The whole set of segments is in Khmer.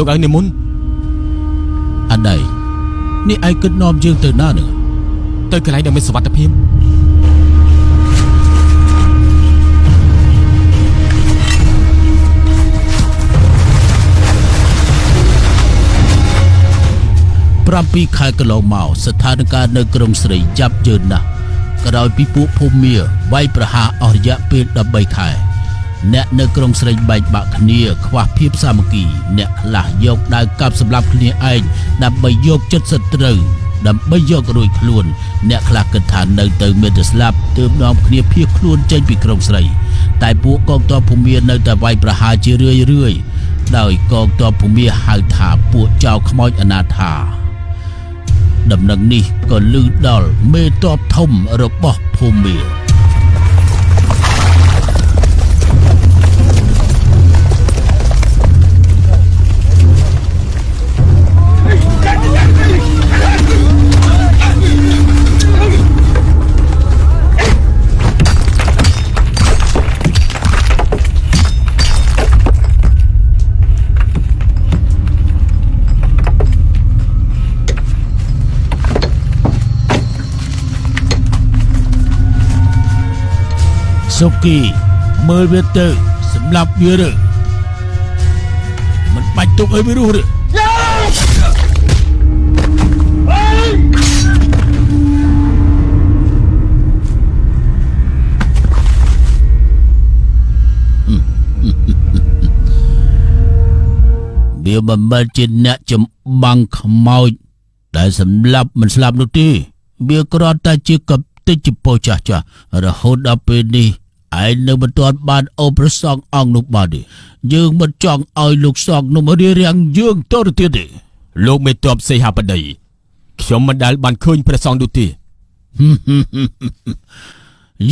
លោកឲ្យនិមន្តអដៃនេះឯងគិតនាំយើងទៅណានឹងទៅកន្លែងដែលមានសុវត្ថិភាព7ខែកន្លងមកស្ថានភាពនៅក្រុងស្រីចាប់ជឿនណាស់ក្រោយពីពួកភូមាវាយប្រហារអស់រយៈពេល13ខែ អ្នកនៅក្រុងស្រីបែកបាក់គ្នាខ្វះភាពសាមគ្គី អ្នកខ្លះយកដាវកាប់សម្លាប់គ្នាឯងដើម្បីយកចិត្តសត្រូវដើម្បីយករួចខ្លួន អ្នកខ្លះគិតថានៅទៅមានតែស្លាប់ទើបនាំគ្នាភៀសខ្លួនចេញពីក្រុងស្រី តែពួកកងទ័ពភូមានៅតែវាយប្រហារជារឿយរឿយដោយកងទ័ពភូមាហៅថាពួកចៅខ្មោចអនាថាដំណឹងនេះក៏លឺដល់មេតបធំរបស់ភូមា សុគីមើលវាទៅសម្លាប់វាឬមិនបាច់ទុកឲ្យវារស់ឬវាមិនមែនជាអ្នកចំបាំងខ្មោចដែលសម្លាប់មិនស្លាប់នោះទេវាគ្រាន់តែជាកតិចពោចាស់ចាស់រហូតដល់ពេលនេះ ឯងនៅមិនទាន់បានអូប្រសងអង្គនោះបានទេយើងមិនចង់ឲ្យលោកសងនោះរៀបរៀងយើងតទៅទៀតទេលោកមេតបសេហាបតីខ្ញុំមិនដែលបានឃើញព្រះសង្ឃនោះទេ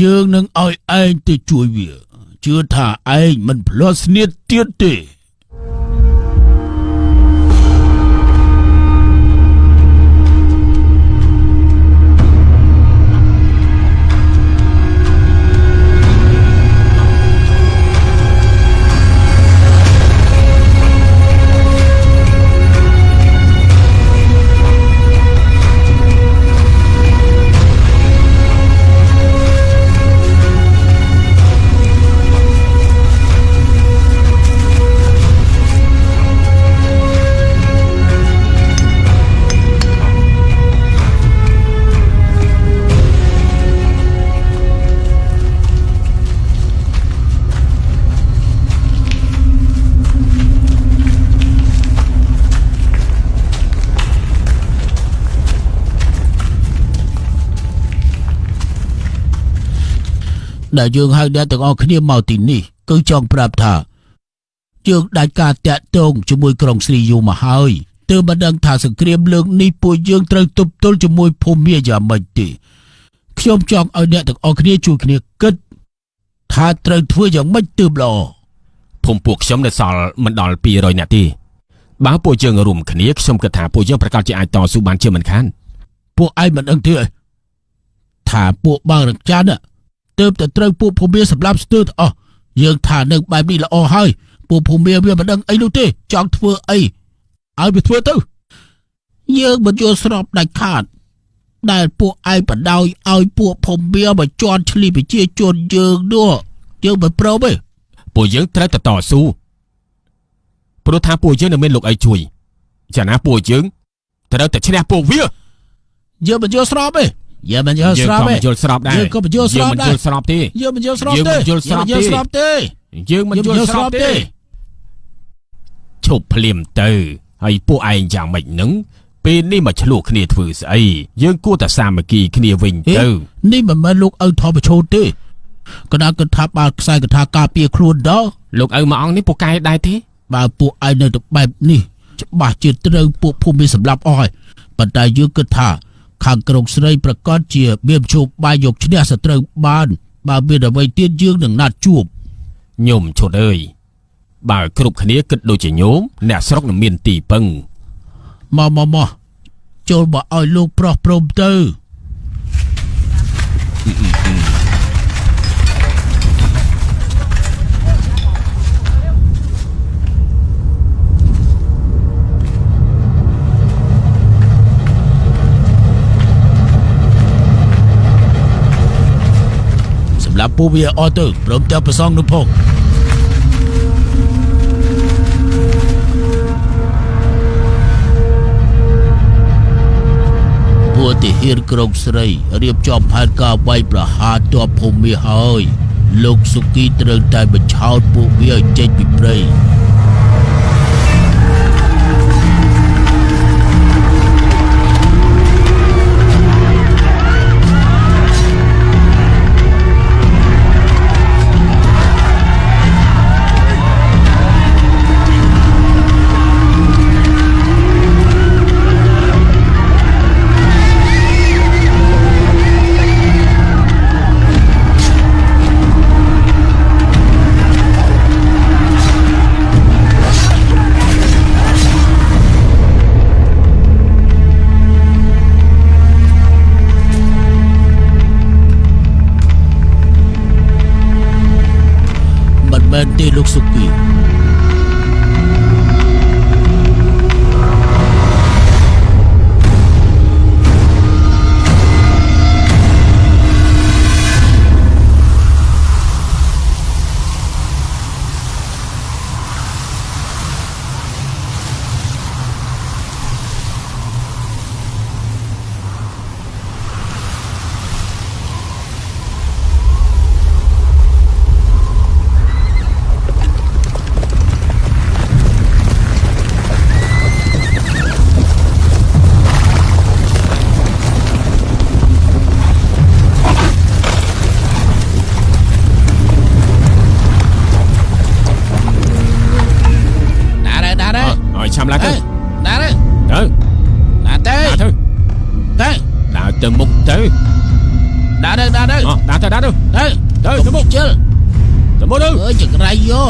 យើងនឹងឲ្យឯងទៅជួយវាជឿថាឯងមិនផ្លោះស្នៀតទៀតទេ ដែលយើងហៅអ្នកទាំងអស់គ្នាមកទីនេះគឺចង់ប្រាប់ថាយើងដាច់ការតាក់ទងជាមួយក្រុងស្រីយូមកហើយទើបមិនដឹងថាសង្គ្រាមលើកនេះពួកយើងត្រូវទប់ទល់ជាមួយភូមិមាយ៉ាងម៉េចទេខ្ញុំចង់ឲ្យអ្នកទាំងអស់គ្នាជួយគ្នាគិតថាត្រូវធ្វើយ៉ាងម៉េចទើបល្អភូមិពួកខ្ញុំនៅសល់មិនដល់200នាក់ទេបើពួកយើងរួមគ្នាខ្ញុំគិតថាពួកយើងប្រកាសជាអាចតស៊ូបានជាមិនខានពួកឯងមិនដឹងទេថាពួកបើរកចាន់ ទើបតែត្រូវពួកភូមិសម្លាប់ស្ទើរទាំងអស់យើងថានឹងបែបនេះល្អហើយពួកភូមិវាមិនដឹងអីនោះទេចង់ធ្វើអីឲ្យវាធ្វើទៅយើងមិនយល់ស្របដាច់ខាតដែលពួកឯងបដោយឲ្យពួកភូមិមកជន់ឆ្លីប្រជាជនយើងនោះយើងមិនព្រមទេពួកយើងត្រូវតែតស៊ូព្រោះថាពួកយើងនៅមានលោកអីជួយចាណាពួកយើងត្រូវតែឈ្នះពួកវាយើងមិនយល់ស្របទេ យើងមិនយល់ស្របទេយើងក៏មិនយល់ស្របដែរយើងក៏មិនយល់ស្របដែរយើងមិនយល់ស្របទេយើងមិនយល់ស្របទេយើងមិនយល់ស្របទេយើងមិនយល់ស្របទេឈប់ភ្លាមទៅហើយពួកឯងយ៉ាងម៉េចនឹងពេលនេះមកឆ្លោះគ្នាធ្វើស្អីយើងគួរតែសាមគ្គីគ្នាវិញទៅនេះមិនមែនលោកឪថោប្រឈោទេកណ្ដាលគិតថាបើខ្សែកថាការពារខ្លួនដល់លោកឪមួយអង្គនេះពូកែដែរទេបើពួកឯងនៅទៅបែបនេះច្បាស់ជាត្រូវពួកភូមិសម្លាប់អស់ហើយប៉ុន្តែយើងគិតថា ខាងក្រុងស្រីប្រកាសជាមានជួបបាយយកឈ្នះសត្រូវបាន បើមានអ្វីទៀតយើងនឹងណាត់ជួបញោមឈុតអើយបើគ្រប់គ្នាគិតដូចជាញោមអ្នកស្រុកនឹងមានទីពឹងមកមកមកចូលមកឲ្យលោកប្រុសព្រមទៅ ពួកវាអស់ទៅព្រមទាំងប្រសងនោះផងពួកទាហានក្រុងស្រីរៀបចំផែនការវាយប្រហារទ័ពភូមិហើយ លោកសុគីត្រូវតែបញ្ឆោតពួកវាឲ្យចេញពីព្រៃ មិនមែ ទៅមុខទៅណារ៉េណារ៉េអដើរទៅដើរទៅទេទៅទៅមុខជិលទៅមុខទៅអើយចក្រៃយោ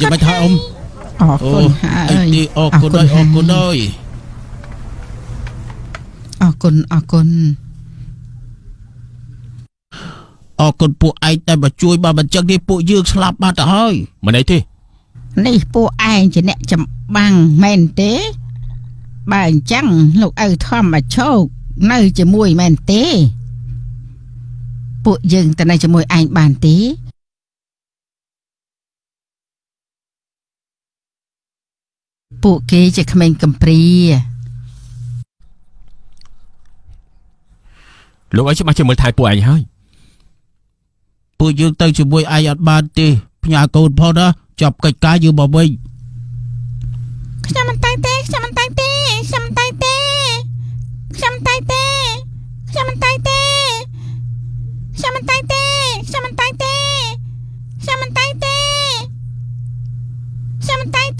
យ៉ាងម៉េចហើយអ៊ំអរគុណហើអីយទីអរគុណហើយអរគុណហើយអរគុណអរគុណអរគុណពួកឯងតែមកជួយបើមិនចឹងទេពួកយើងស្លាប់បាត់ទៅហើយមិនអីទេនេះពួកឯងជាអ្នកចម្បាំងមែនទេ បើអញ្ចឹងលោកឪធម្មជោគនៅជាមួយមែនទេ ពួកយើងទៅនៅជាមួយឯងបានទេ ពួកគេជាក្មេងកំព្រាលោកឲ្យច្បាស់ជាមើលថែពួកឯងហើយពួកយើងទៅជាមួយឯងអត់បានទេផ្ញើកូនផងណាចាប់កិច្ចការយើងមកវិញខ្ញុំមិនតែងទេខ្ញុំមិនតែងទេខ្ញុំមិនតែងទេខ្ញុំមិនតែងទេខ្ញុំមិនតែងទេខ្ញុំមិនតែងទេខ្ញុំមិនតែងទេខ្ញុំមិនតែងទេខ្ញុំមិនតែង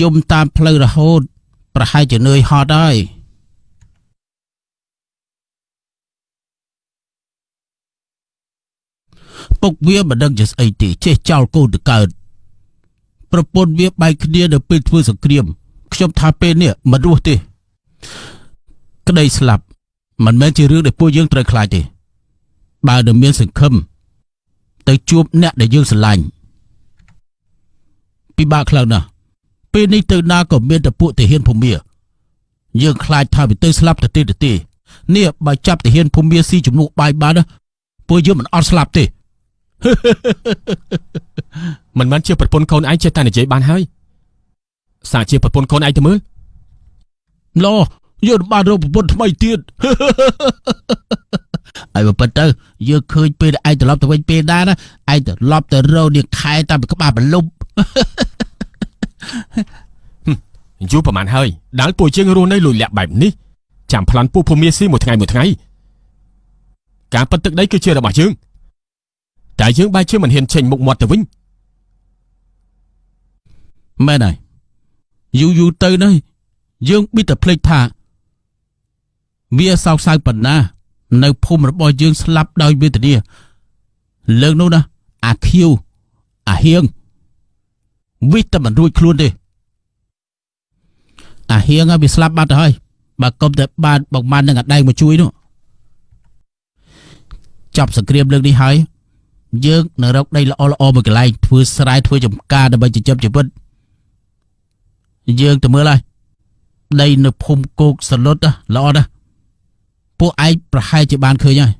យំតាមផ្លូវរហូត ប្រហែលជានឿយហត់ហើយពុកវាមិនដឹងជាស្អីទេចេះចោលកូនទៅកើតប្រពន្ធវាបែកគ្នានៅពេលធ្វើសង្គ្រាមខ្ញុំថាពេលនេះមិនរស់ទេ ក្តីស្លាប់មិនមែនជារឿងដែលពួកយើងត្រូវខ្លាចទេ បើនៅមានសង្ឃឹមទៅជួបអ្នកដែលយើងស្រឡាញ់ពិបាកខ្លាំងណាស់ ពេលនេះទៅណាក៏មានតែពួកទាហានភូមាយើងខ្លាចថាវាទៅស្លាប់ទៅទេទៅទេនេះបើចាប់ទាហានភូមាស៊ីជំនួសបាយបានណាពួកយើងមិនអត់ស្លាប់ទេមិនមែនជាប្រពន្ធកូនឯងចេះតែនិយាយបានហើយសាកជាប្រពន្ធកូនឯងទៅមើលឡោយើងបានរកប្រពន្ធថ្មីទៀតហើយបើពិតទៅយើងឃើញពេលឯងត្រឡប់ទៅវិញពេលដែរណាឯងត្រឡប់ទៅរកនាងខែតាមពីក្បាលបន្លុប យូរប្រហែលហើយដែលពួកយើងរស់នៅលួចលាក់បែបនេះចាំប្លន់ពួកភូមិស៊ីមួយថ្ងៃមួយថ្ងៃការប៉ັດទឹកដីគឺជារបស់យើងតែយើងបែរជាមិនហ៊ានចេញមុខមាត់ទៅវិញមែនហើយយូរយូរទៅនេះយើងប៊ីតែភ្លេចថា វាសោកសៅប៉ុណ្ណា នៅភូមិរបស់យើងស្លាប់ដោយវេទនាលើកនោះណាអាខៀវអាហៀង វិតែមិនរួចខ្លួនទេអាហៀងហើយវាស្លាប់បាត់ទៅហើយបើកុំតែបានបងបាននឹងអាដែងមកជួយនោះចាប់សង្គ្រាមលើកនេះហើយយើងនឹងរកដីល្អល្អមួយកន្លែងធ្វើស្រែធ្វើចំការដើម្បីចិញ្ចឹមជីវិតយើងទៅមើលហើយដីនៅភូមិគោកសលុតណាល្អណាស់ពួកឯងប្រហែលជាបានឃើញហើយ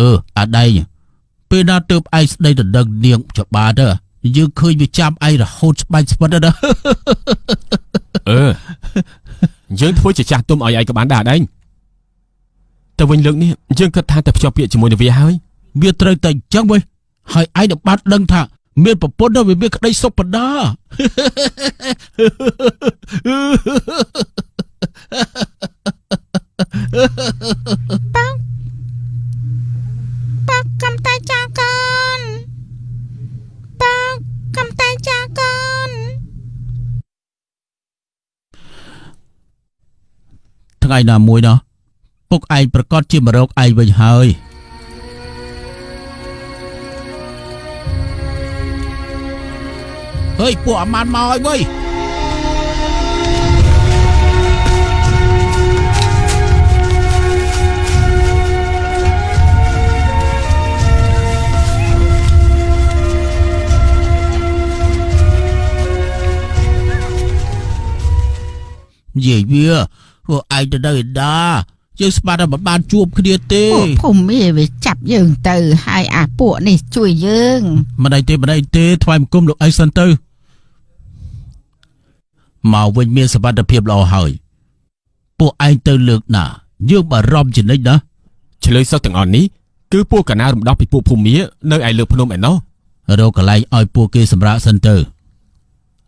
អឺអាដែងពេលណាទើបឯងស្ដីដណ្ដឹងនាងច្បាទៅ យើងឃើញវាចាំឯងរហូតស្បាច់ស្វិតណាអឺយើងធ្វើជាចាស់ទុំឲ្យឯងក៏បានដែរដែរតែវិញលើកនេះយើងគិតថាតែភ្ជាប់ពាក្យជាមួយនឹងវាហើយវាត្រូវតែអញ្ចឹងវិញហើយឯងនឹងបាត់ដឹងថាមានប្រពន្ធដល់វាមានក្តីសុខបណ្ដាប៉ាកំតែចាកូនប៉ា កំតែចាកូនថ្ងៃណាមួយណោះពុកឯងប្រកាសជាមករកឯងវិញហើយហេយពួកអាម៉ានមកហើយវើ យនិយាយវាពួកឯងទៅនៅឯណាយើងស្មានតែមិនបានជួបគ្នាទេពួកភូមិវាចាប់យើងទៅហើយអាពួកនេះជួយយើងមិនអីទេមិនអីទេថ្វាយបង្គំលោកអីសិនទៅមកវិញមានសវត្ថភាពល្អហើយពួកឯងទៅលើកណាយើងបារម្ភជានិច្ចណាឆ្លើយសឹកទាំងអស់នេះគឺពួកកណារំដោះពីពួកភូមិមានៅឯលើភ្នំឯណោះរកកន្លែងឲ្យពួកគេសម្រាប់សិនទៅ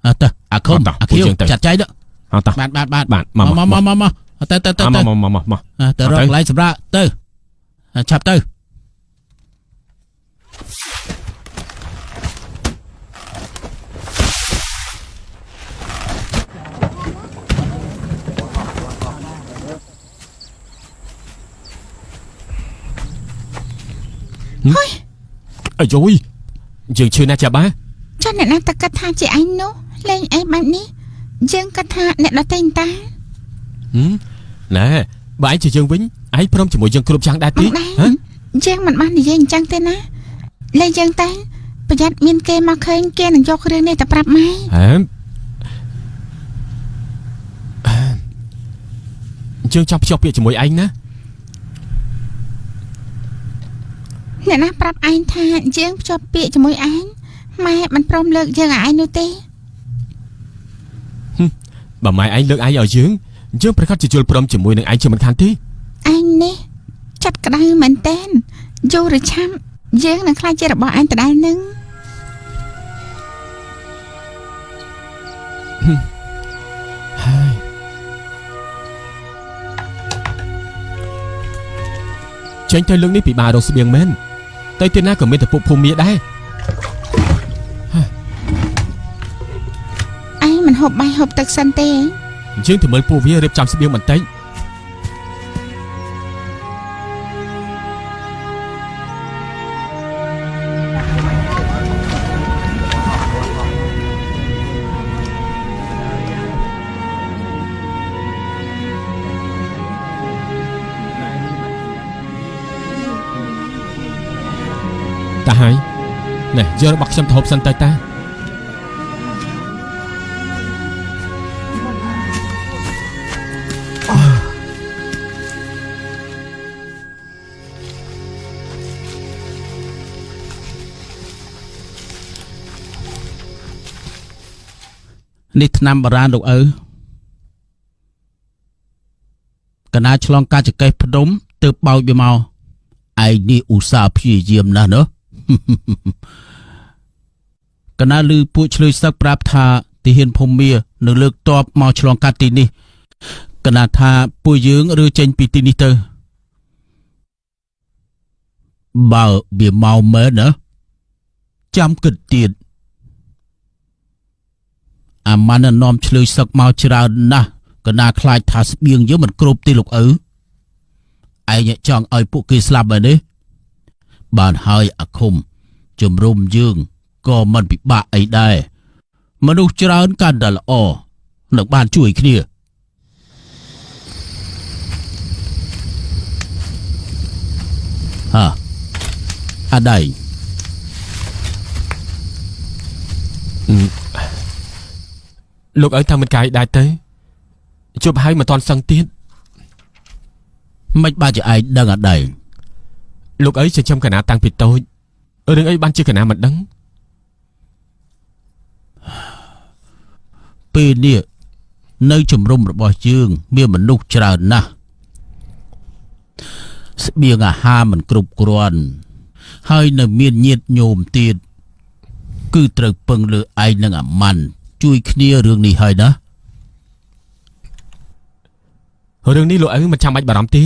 អត់ទៅអាខុំអត់ទៅអាខៀវពួកយើងទៅចាត់ចែងទៅ អត់តោះបាទបាទបាទបាទមកមកមកមកមកមកមកទៅទៅទៅមកទៅមកមកមកមកអ่ะទៅរកទៅកន្លែងសម្រាប់ទៅអ่ะឆាប់ទៅអាយយយើងឈឺណាស់ចាបាចុះអ្នកណាតើគិតថាជាឯងនោះលេងអីបែបនេះ យើងគិតថាអ្នកដទៃតាហឹមណែបើឯងជាយើងវិញឯងព្រមជាមួយយើងគ្រប់យ៉ាងដែរអទេត់ដែរហ៎យើងមិនបាននិយាយអញ្ចឹងទេណាលេងយើងតែប្រយ័ត្នមានគេមកឃើញគេនឹងយករឿងនេះទៅប្រាប់ម៉ែហ៎យើងចង់ភ្ជាប់ពាក្យជាមួយឯងណាអ្នកណាប្រាប់ឯងថាយើងភ្ជាប់ពាក្យជាមួយឯងម៉ែមិនព្រមលើកយើងឲ្យឯងនោះទេ បើម៉ែឯងលើកឯងឲ្យយើងយើងប្រកាសជាជល់ព្រមជាមួយនឹងឯងជាមិនខានទេឯងនេះចាត់ក្តៅមែនតែនយូរឬឆាប់យើងនឹងខ្លាចជារបស់ឯងដដែលនឹងហើយចេញទៅលើកនេះពិបាករកស្បៀងមែនតែទីណាក៏មានតែពួកភូមិមាដែរ មិនហូបបាយហូបទឹកសិនទេយើងទៅមើលពួកវារៀបចំស្បៀងបន្តិចតាហើយណែយករបស់ខ្ញុំទៅហូបសិនទៅតា នេះឆ្នាំបរានលោកឪកណាឆ្លងកាចកេះភ្នំទើបបោចវាមកឯងនេះឧស្សាហ៍ព្យាយាមណាស់ណោះកណាលឺពួកឆ្លើយសឹកប្រាប់ថាទាហានភូមានៅលើកតបមកឆ្លងកាត់ទីនេះកណាថាពួកយើងឬចេញពីទីនេះទៅបើវាមកមែនណាចាំគិតទៀត អាម៉ាន់នាំឆ្លើយសឹកមកច្រើនណាស់កណាខ្លាចថាស្បៀងយើងមិនគ្រប់ទេលោកឪឯងចង់ឲ្យពួកគេស្លាប់ហើយនេះបានហើយអាឃុំជំរុំយើងក៏មិនពិបាកអីដែរមនុស្សច្រើនកាន់តែល្អនឹងបានជួយគ្នាហាអាដៃ លោកឲ្យតាមមិនកាយដែរទៅជប់ហើយមិនតន់សឹងទៀតមិនបាច់ជាឯងដឹងអាដៃលោកអីចិញ្ចឹមកណាតាំងពីតូចរឿងអីបានជាកណាមិនដឹងពេលនេះនៅជំរំរបស់យើងមានមនុស្សច្រើនណាស់ស្បៀងអាហារមិនគ្រប់គ្រាន់ហើយនៅមានញាតញោមទៀតគឺត្រូវពឹងលើឯងនិងអាម៉ាន់ ជួយគ្នារឿងនេះហើយណារឿងនេះលោកអីមិនចាំបាច់បារម្ភទេ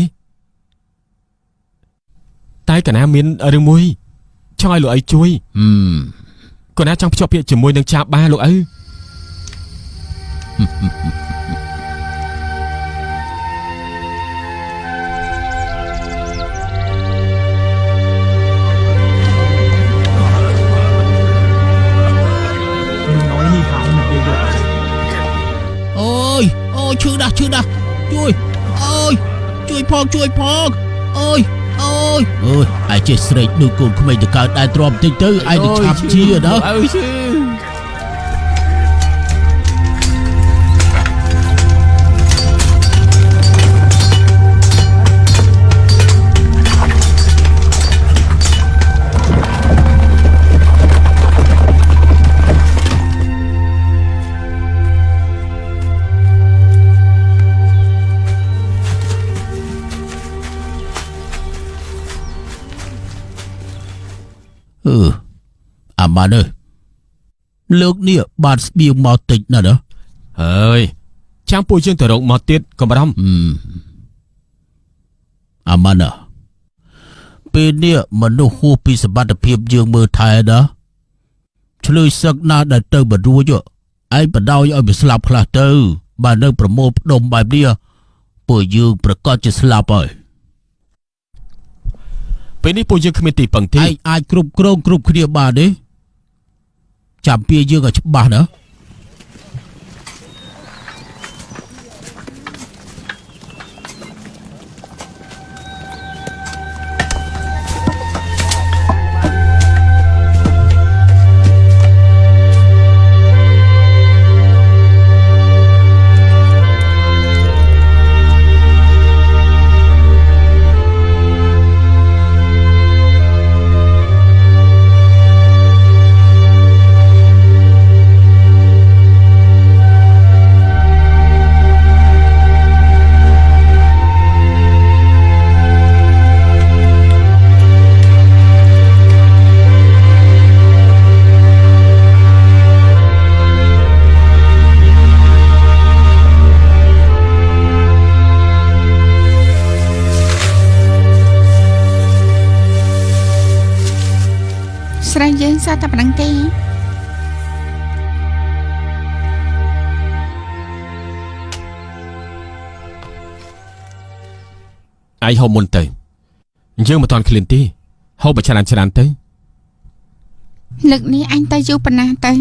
តែកណាមានរឿងមួយចង់ឲ្យលោកអីជួយហឹមកណាចង់ភ្ជាប់ពាក្យជាមួយនឹងចាបបាលោកអីអូ ឈឺណាស់ឈឺណាស់ជួយអូយជួយផងជួយផងអូយអូយអូយឯងចេះស្រែកដូចកូនក្មេងទៅកើតដែរទ្រាំតិចទៅឯងទៅឆាប់ជាណាអើឈឺ អាម៉ានអើយលើកនេះបានស្បៀងមកតិចណាស់ណាហើយចាំពួកយើងទៅរកមកទៀតកុំបារម្ភហឹមអាម៉ាណាពេលនេះមនុស្សហួសពីសមត្ថភាពយើងមើលថែណាឆ្លើយសឹកណាស់ដែលទៅបរួចឯងបដ ாய் ឲ្យវាស្លាប់ខ្លះទៅបើនៅប្រមូលផ្ដុំបែបនេះពួកយើងប្រកាសជាស្លាប់ហើយ ពេលនេះពួកយើងគ្មានទីពឹងទេឯងអាចគ្រប់គ្រងគ្រប់គ្នាបានទេចាំពីយើងឲ្យច្បាស់ណាស្ឯងហូបមុនទៅយើងមិនតាន់ឃ្លានទេហូបបើច្រើនច្រើនទៅលើកនេះអញទៅយូរប៉ុណ្ណាទៅ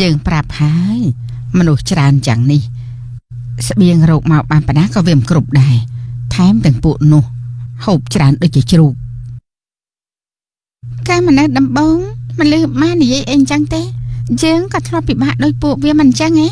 យើងប្រាប់ហើយមនុស្សច្រើនយ៉ាងនេះ ស្បៀងរោគមកបានប៉ុណ្ណាក៏វាមិនគ្រប់ដែរថែមទាំងពួកនោះហូបច្រើនដូចជាជ្រូកកែមិននៅដំបងមិនលឺម៉ានិយាយអីអញ្ចឹងទេ យើងក៏ធ្លាប់ពិបាកដោយពួកវាមិនអញ្ចឹងហ៎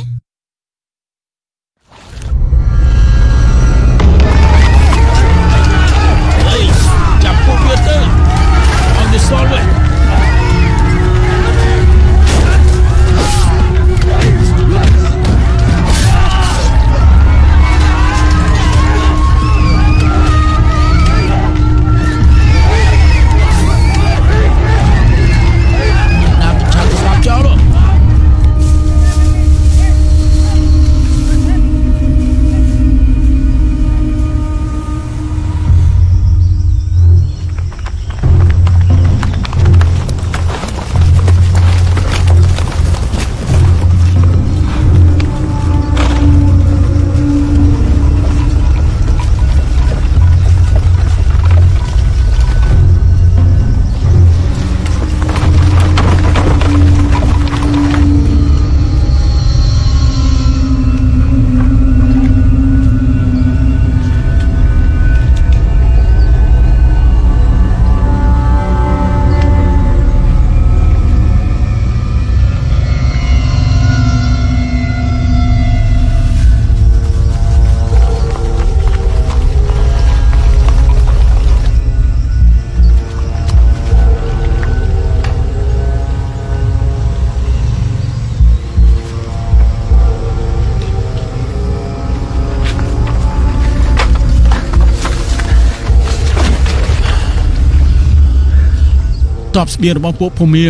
តបស្បៀងរបស់ពួកភូមា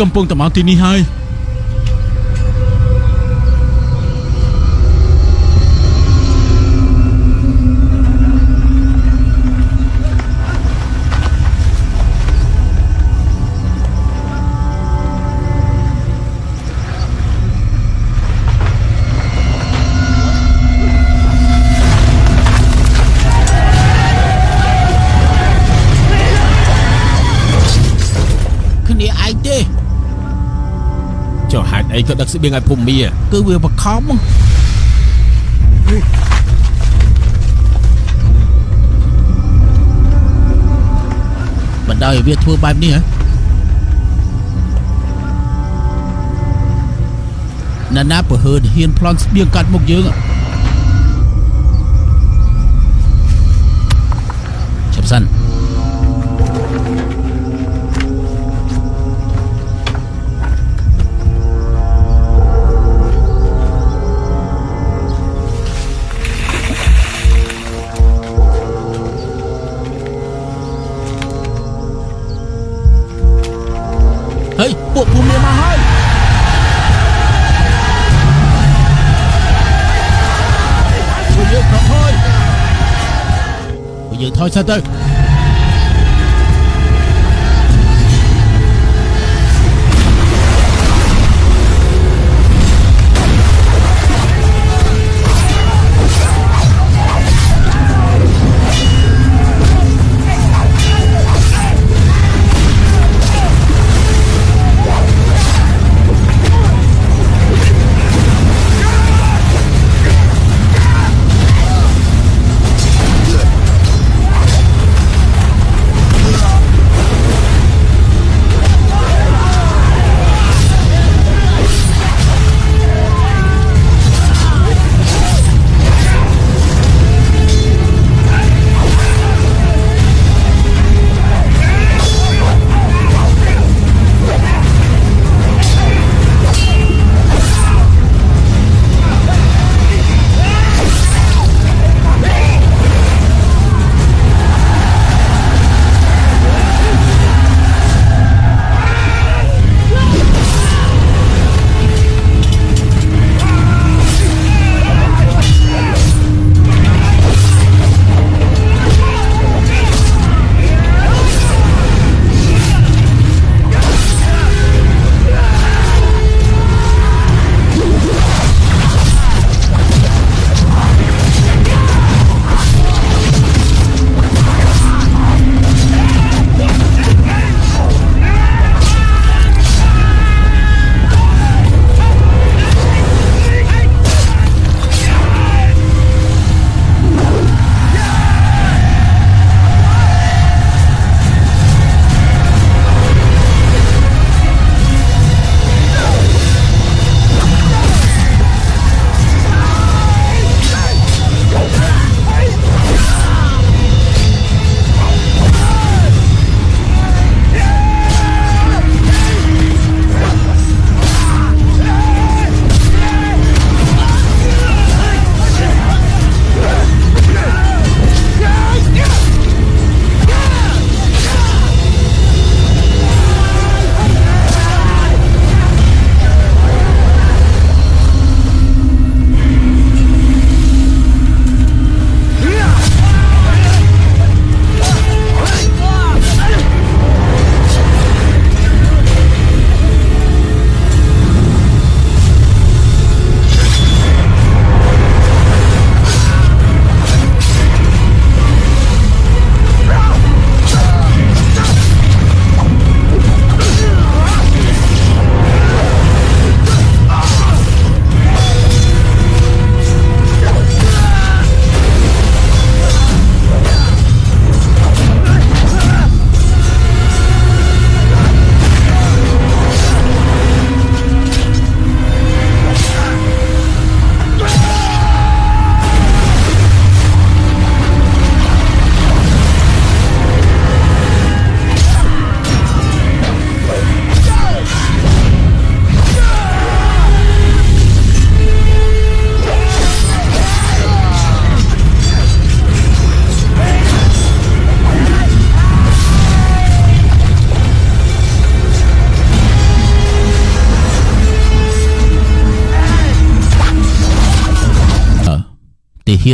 កំពុងតែមកទីនេះហើយ ចុះហេតុអីក៏ដឹកស្បៀងឲ្យភូមិមាគឺវាបខំបណ្ដោយឲ្យវាធ្វើបែបនេះហ៎ណាណាបើហឺនហ៊ានប្លន់ស្បៀងកាត់មុខយើងចា សិន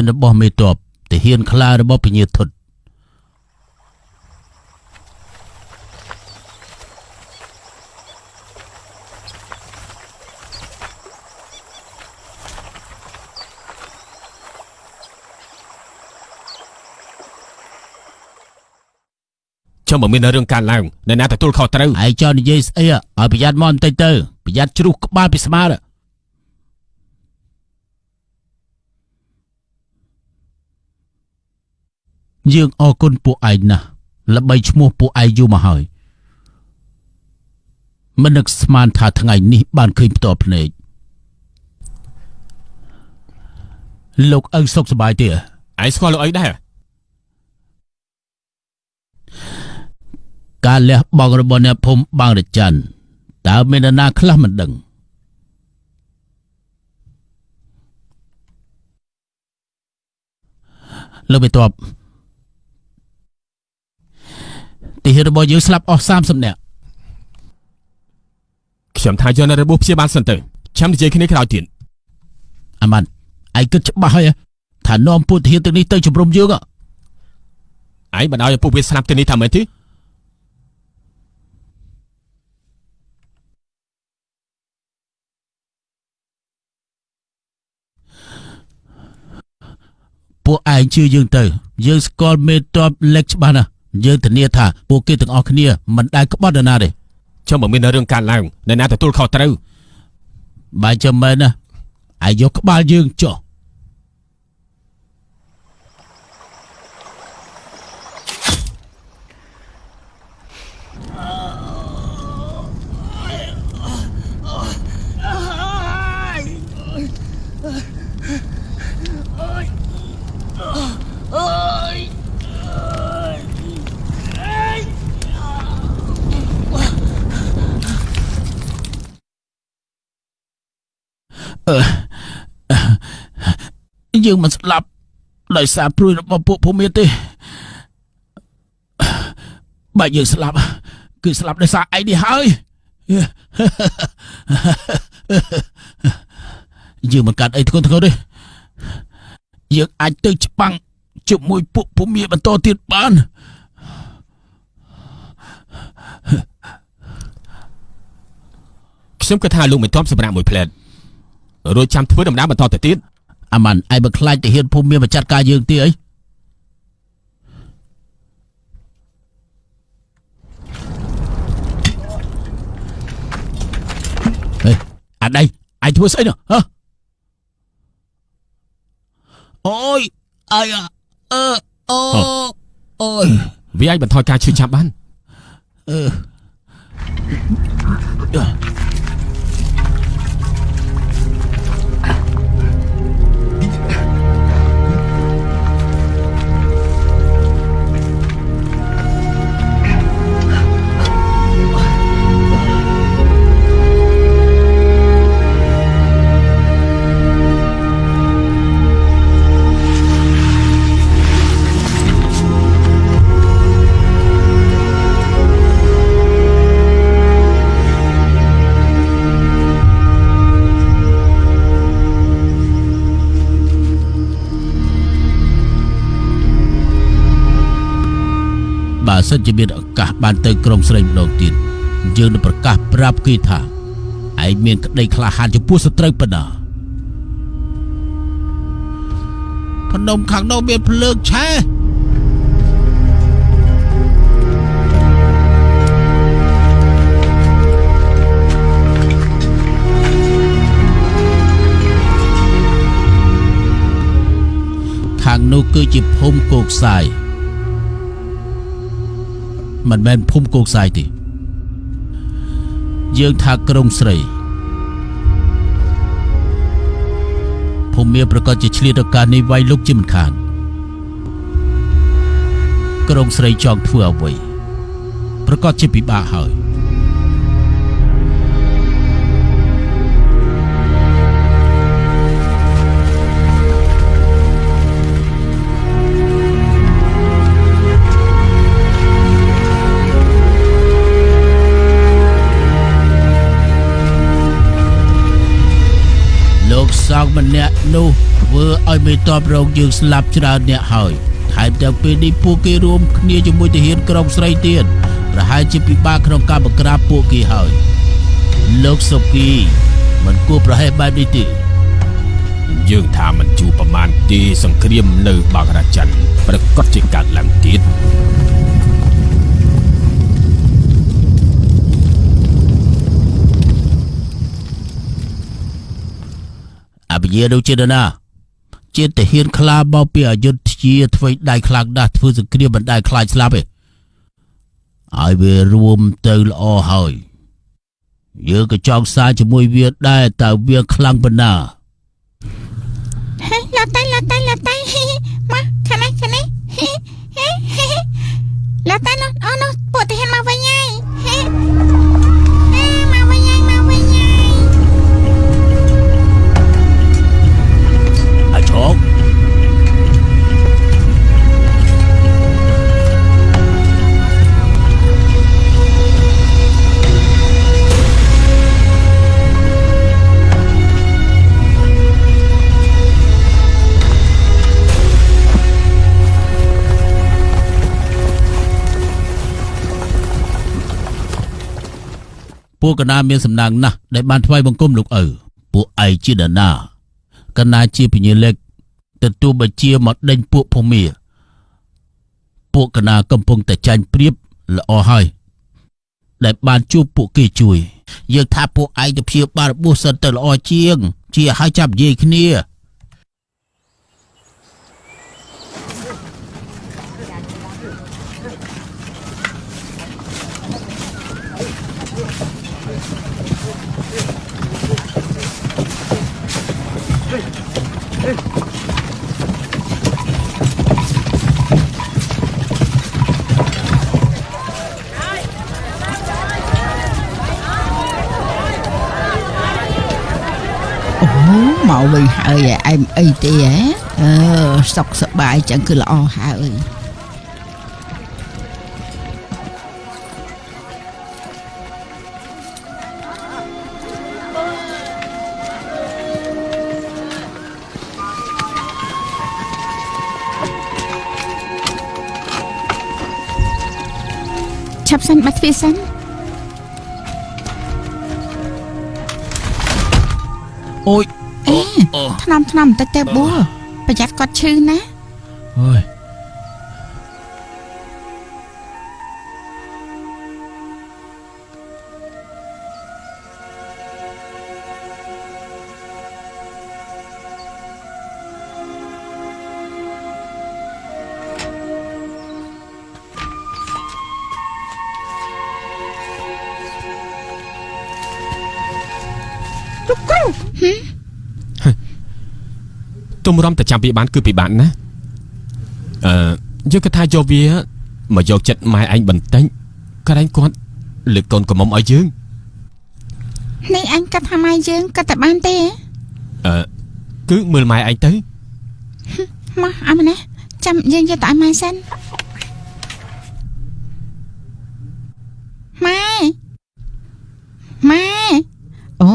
ហានរបស់មេតបទាហានខ្លារបស់ពញាធុតចាំបើមានរឿងកើតឡើងអ្នកណាទទួលខុសត្រូវឯងចង់និយាយស្អីឲ្យប្រយ័ត្នមកបន្តិចទៅប្រយ័ត្នជ្រុះក្បាលពីស្មាទៅ យើងអរគុណពួកឯងណាស់ល្បីឈ្មោះពួកឯងយូរមកហើយមិននឹកស្មានថាថ្ងៃនេះបានឃើញផ្ទាល់ភ្នែកលោកឪសុខសប្បាយទេឯងស្គាល់លោកអីដែរការលះបង់របស់អ្នកភូមិបាងរច័ន្ទតើមាននរណាខ្លះមិនដឹងលោកបេតប ទីហ៊ានរបស់យើងស្លាប់អស់30នាក់ខ្ញុំថាយកនៅរបួសព្យាបាលសិនទៅចាំនិយាយគ្នាក្រោយទៀតអាម៉ាន់ឯងគិតច្បាស់ហើយហ៎ថានាំពួកទាហានទាំងនេះទៅជំរុំយើងហ៎ឯងមិនឲ្យពួកវាស្លាប់ទៅនេះថាមែនទេពួកឯងជឿយើងទៅ យើងស្គាល់មេតបលេខច្បាស់ណាស់ យើងធានាថាពួកគេទាំងអស់គ្នាមិនដែលក្បត់នរណាទេចុះបើមានរឿងកើតឡើងនរណាទទួលខុសត្រូវបើចាំមែនណាឯងយកក្បាលយើងចុះ យើងមិនស្លាប់ដោយសារព្រួយរបស់ពួកភូមិទេបើយើងស្លាប់គឺស្លាប់ដោយសារឯងនេះហើយយើងមិនកាត់អីធ្ងន់ធ្ងរទេយើងអាចទៅច្បាំងជាមួយពួកភូមិបន្តទៀតបានខ្ញុំគិតថាលោកមិនទាន់សម្រាប់មួយផ្លែត រួចចាំធ្វើដំណើរបន្តទៅទៀតអាម៉ាន់ឯងបើខ្លាចទៅហ៊ានភូមិមានបច្ចាត់ការយើងទៀតអីហេអាដៃឯងធ្វើស្អីនោះហ៎អូយអាយ៉ាអឺអូអូយវាអាចបន្ថយការឈឺចាប់បានអឺ បើសិនជាមានឱកាសបានទៅក្រុងស្រីម្ដងទៀតយើងនឹងប្រកាសប្រាប់គេថាឯងមានក្តីក្លាហានចំពោះសត្រូវប៉ុណ្ណាភ្នំខាងនោះមានភ្លើងឆេះខាងនោះគឺជាភូមិគោកសាយ មិនមែនភូមិគោកសាយទេយើងថាក្រុងស្រីភូមិមានប្រកាសជាឆ្លៀតឱកាសនេះវាយលុកជាមិនខានក្រុងស្រីចង់ធ្វើអ្វីប្រកាសជាពិបាកហើយ កសោកម្នាក់នោះធ្វើឲ្យមេតបរងយើងស្លាប់ច្រើនអ្នកហើយថែមទាំងពេលនេះពួកគេរួមគ្នាជាមួយទាហានក្រុងស្រីទៀតប្រហែលជាពិបាកក្នុងការបង្ក្រាបពួកគេហើយលោកសុគីមិនគួរប្រហែសបែបនេះទេយើងថាមិនជួបប្រមាណទេសង្គ្រាមនៅបាងរាចិនប្រកាសជាកើតឡើងទៀត អភិយាដូចជានរណាជាទាហានខ្លាបោកពីអយុធយាធ្វើដៃខ្លាំងដាស់ធ្វើសង្គ្រាមមិនដែលខ្លាចស្លាប់ទេឲ្យវារួមទៅល្អហើយយើងក៏ចង់សារជាមួយវាដែរតើវាខ្លាំងប៉ុណ្ណាហេឡាតៃឡាតៃឡាតៃហេមកខាងនេះខាងនេះហេហេហេឡាតៃនោះអូនោះពួកទា ពួកកណាមានសំណាងណាស់ដែលបានថ្វាយបង្គំលោកឪពួកឯងជានរណាកណាជាពញាលេខទទួលបញ្ជាមកដេញពួកភូមាពួកកណាកំពុងតែចាញ់ព្រៀបល្អហើយដែលបានជួបពួកគេជួយយើងថាពួកឯងទៅព្យាបាលរបួសសិនទៅល្អជាង ជាឲ្យចាប់និយាយគ្នា មកវិញហើយឯងអីទេហ៎អឺសុខសប្បាយចឹងគឺល្អហើយឆាប់សិនបាត់ទ្វារសិនអូយ អេអូថ្នមថ្នមបន្តិចទៅបួលប្រយ័ត្នគាត់ឈឺណាអើយលោកគ្រូ ទុំរំតែចាំវាបានគឺពិបាកណាស់អឺយើងគិតថាយកវាមកយកចិត្តម៉ែឯងបន្តិចក៏ឯងគាត់លើកកូនកំមុំឲ្យយើងនេះអញកាត់ថាម៉ែយើងកាត់តែបានទេហ៎អឺគឺមើលម៉ែឯងទៅមកអមណាចាំយើងយកទៅឲ្យម៉ែសិនម៉ែម៉ែអូ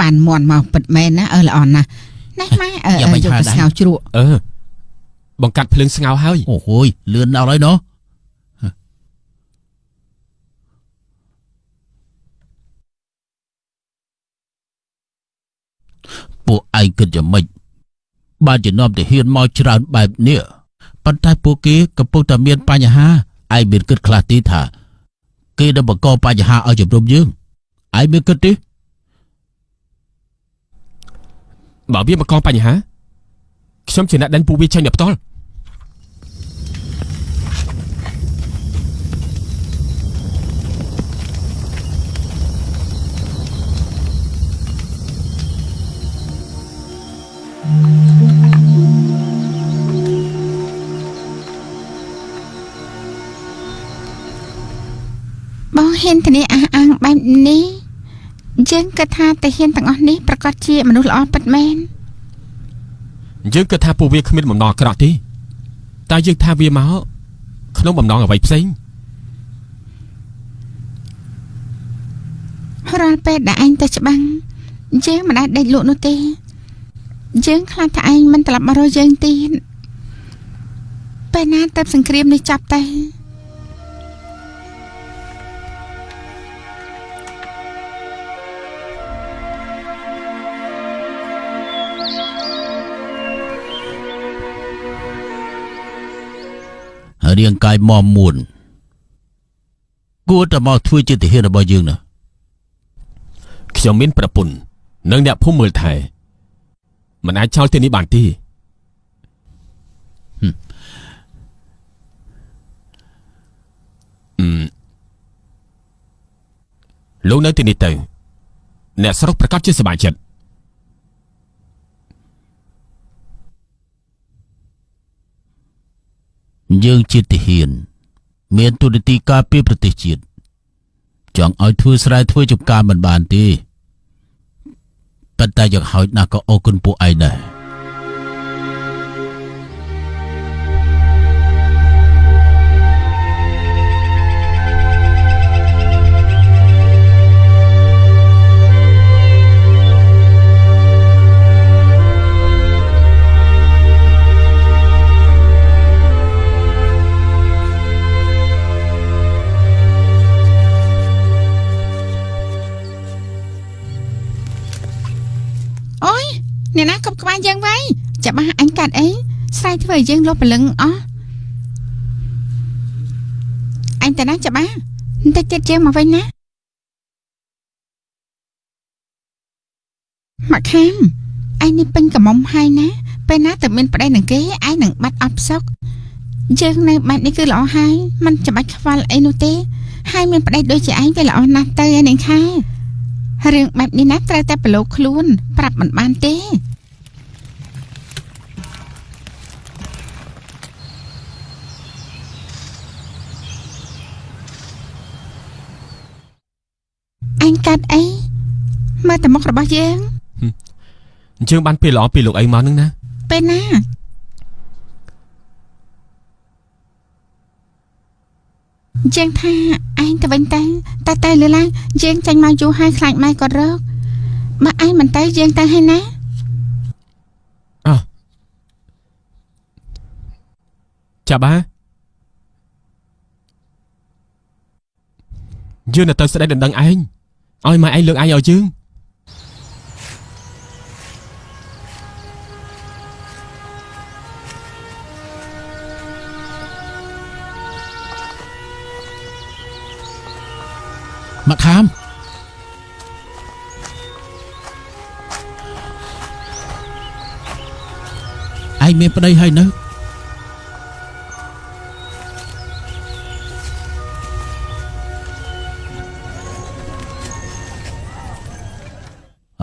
បានមន់មកពិតមែនណាអើល្អណាស់ នេះម៉ែអឺយ៉ាមិនយកថាទៅដែរស្ងោរជ្រក់អឺបង្កាត់ភ្លើងស្ងោរហើយអូហូយលឿនដល់ហើយណោះពួកឯងគិតយ៉ាងម៉េចបានជានាំទៅហ៊ានមកច្រើនបែបនេះប៉ុន្តែពួកគេកំពុងតែមានបញ្ហាឯងមានគិតខ្លះទីថា គេនឹងបង្កបញ្ហាឲ្យជំរុំយើងឯងមានគិតទេ បើវាមកកងបញ្ហាខ្ញុំជាអ្នកដេញពួកវាចេញដល់ផ្ទាល់បងហ៊ានធានាអះអាងបែបនេះ យើងគិតថាតាហ៊ានទាំងអស់នេះប្រកាសជាមនុស្សល្អពិតមែនយើងគិតថាពួកវាគ្មានបំណងអាក្រក់ទេតែយើងថាវាមកក្នុងបំណងអ្វីផ្សេងរាល់ពេលដែលឯងទៅច្បាំងយើងមិនដែលដេកលក់នោះទេ យើងខ្លាចថាឯងមិនត្រឡប់មករកយើងទៀតពេលណាទៅសង្គ្រាមនេះចាប់ទៅ រាងកាយមមមួនគួរតែមកធ្វើជាទាហានរបស់យើងណាខ្ញុំមានប្រពន្ធនិងអ្នកភូមិមើលថែមិនអាចចោលទីនេះបានទេអឺលោកនៅទីនេះទៅ អ្នកស្រុកប្រកាសជាសប្បាយចិត្ត យើងជាទាហាន មានទូនាទីការពារប្រទេសជាតិចង់ឲ្យធ្វើស្រែធ្វើចំការមិនបានទេប៉ុន្តែយ៉ាងហោចណាស់ក៏អរគុណពួកឯងដែរ អ្នកណាគប់ក្បាលយើងໄວចាំបាស់អញកាត់អីស្រ័យធ្វើឲ្យយើងលុបព្រលឹងអស់អញតាណាចាំបាស់បន្តិចទៀតយើងមកវិញណាមកខាំឯងនេះពេញកំមុំហើយណាពេលណាទៅមានប្តីនឹងគេឯងនឹងបាត់អត់ផ្សុកយើងនៅបែបនេះគឺល្អហើយมันចាំបាច់ខ្វល់អីនោះទេហើយមានប្តីដូចជាឯងវាល្អណាស់ទៅឯនាងខែ រឿងបែបនេះណាត្រូវតែប្រឡូកខ្លួន ប្រាប់មិនបានទេអញកាត់អីមើលតែមុខរបស់យើងអញ្ជើញបានពេលល្អពីលោកអីមកនឹងណាពេលណា យើងថាឯងទៅវិញទៅតែតែលើឡើងយើងចាញ់មកយូរហើយខ្លាចម៉ែគាត់រកបើឯងមិនទៅយើងទៅហើយណាចាប់បាយើងនៅទៅស្ដីដណ្ដឹងឯងឲ្យម៉ែឯងលើកឯងឲ្យយើង មកខាមឯងមានប្តីហើយនៅ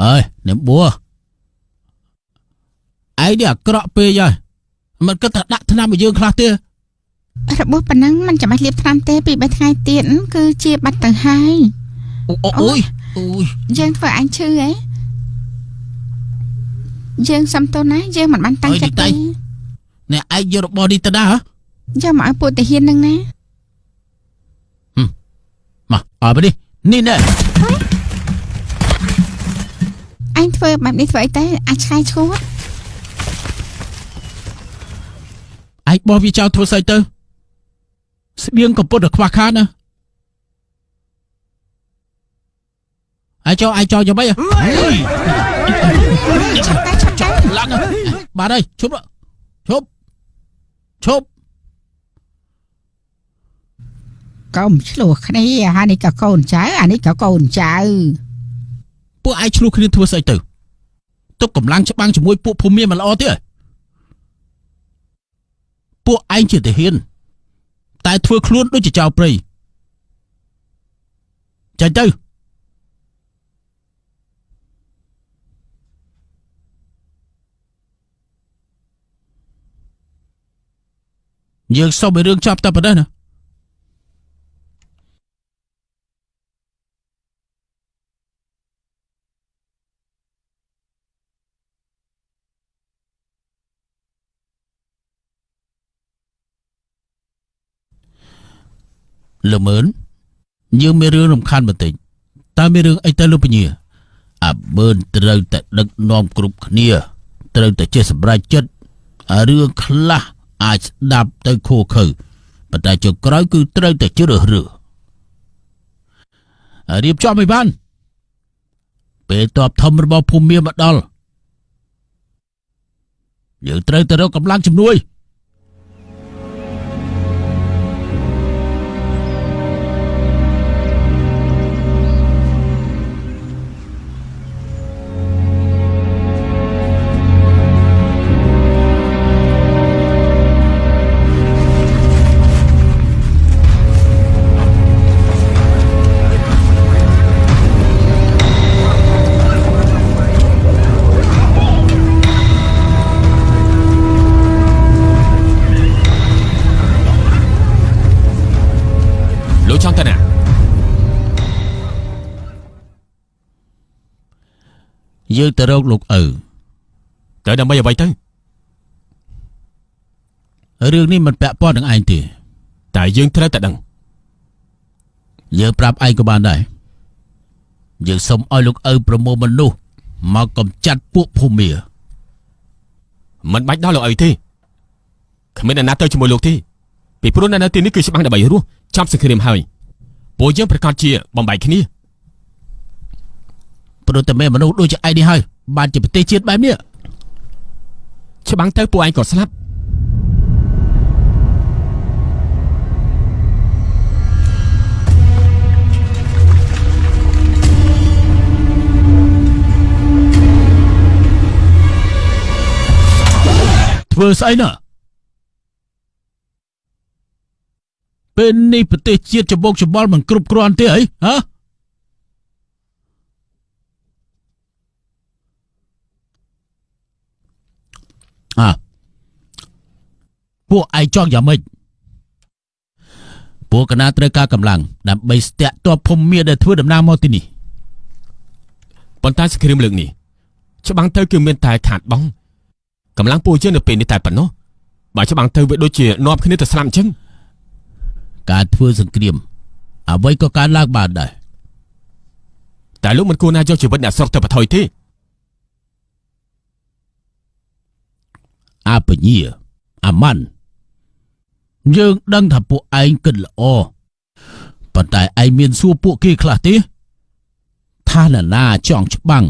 អើយអ្នកបួឯងនេះអាក្រក់ពេកហើយមិនគិតថាដាក់ថ្នាំឲ្យយើងខ្លះទេ របួសប៉ុណ្ណឹងมันចាំបាច់លាបថ្នាំទេពី3ថ្ងៃទៀតគឺជាបាត់ទៅហើយអូអូអូយអូយយើងធ្វើអញឈឺហ៎យើងសំទោសណាយើងមិនបានតាំងចិត្តទេអ្នកឯងយករបស់នេះទៅណាហ៎យកមកឲ្យពួកតាហ៊ាននឹងណាមកអើបើនេះនេះណែអញធ្វើបែបនេះធ្វើអីទៅអាចឆ្កែឈួតឯងបោះវាចោលធ្វើស្អីទៅ ស្បៀងកំពុតតែខ្វះខាតណាឯងចោលឯងចោលយ៉ាងម៉េចហ៎ឆាប់តែឆាប់តែឡើងណាបាទហើយឈប់ឈប់ឈប់កុំឆ្លោះគ្នាអានេះក៏កូនចៅអានេះក៏កូនចៅពួកឯងឆ្លោះគ្នាធ្វើស្អីទៅទុកកម្លាំងច្បាំងជាមួយពួកភូមិមានមិនល្អទេពួកឯងជាទាហាន តែធ្វើខ្លួនដូចជាចៅព្រៃចាញ់ទៅយើងសុំឲ្យរឿងចាប់តែប៉ុណ្ណេះណា ល្មើនយើងមានរឿងរំខានបន្តិចតើមានរឿងអីទៅលោកពញាអាបើនត្រូវតែដឹកនាំគ្រប់គ្នាត្រូវតែចេះសម្រេចចិត្តអារឿងខ្លះអាចស្ដាប់ទៅខូខើប៉ុន្តែចុងក្រោយគឺត្រូវតែជ្រើសរើសអារៀបចំឲ្យបានពេលតបធំរបស់ភូមិមាមកដល់យើងត្រូវទៅរកកម្លាំងជំនួយ យើងទៅរកលោកឪទៅដើម្បីអ្វីទៅរឿងនេះមិនពាក់ព័ន្ធនឹងឯងទេតែយើងត្រូវតែដឹងយើងប្រាប់ឯងក៏បានដែរយើងសុំឲ្យលោកឪប្រមូលមនុស្សមកកំចាត់ពួកភូមិមាមិនបាច់ដល់លោកអីទេគ្មានអ្នកណាទៅជាមួយលោកទេពីព្រោះអ្នកនៅទីនេះគឺច្បាំងដើម្បីរស់ចាប់សង្គ្រាមហើយពួកយើងប្រកាសជាបំបែកគ្នា ព្រោះតែមានមនុស្សដូចជាឯងនេះហើយបានជាប្រទេសជាតិបែបនេះច្បាំងទៅពួកឯងក៏ស្លាប់ធ្វើស្អីណាពេលនេះប្រទេសជាតិច្បោកច្បល់មិនគ្រប់គ្រាន់ទេអីហ៎ អ่ะពួកឯងចង់យ៉ាងម៉េចពួកកណាត្រូវការកម្លាំងដើម្បីស្ទាក់ទ័ពភូមិមាដែលធ្វើដំណើរមកទីនេះប៉ុន្តែសង្គ្រាមលើកនេះច្បាំងទៅគឺមានតែខាតបង់កម្លាំងពួកយើងនៅពេលនេះតែប៉ុណ្ណោះបើច្បាំងទៅវាដូចជានាំគ្នាទៅស្លាប់អញ្ចឹងការធ្វើសង្គ្រាមអ្វីក៏កើតឡើងបានដែរតែលោកមិនគួរណាយកជីវិតអ្នកស្រុកទៅបន្ថយទេ អាបញ្ញាអាម៉ាន់យើងដឹងថាពួកឯងគិតល្អប៉ុន្តែឯងមានសួរពួកគេខ្លះទេថាអ្នកណាចង់ច្បាំង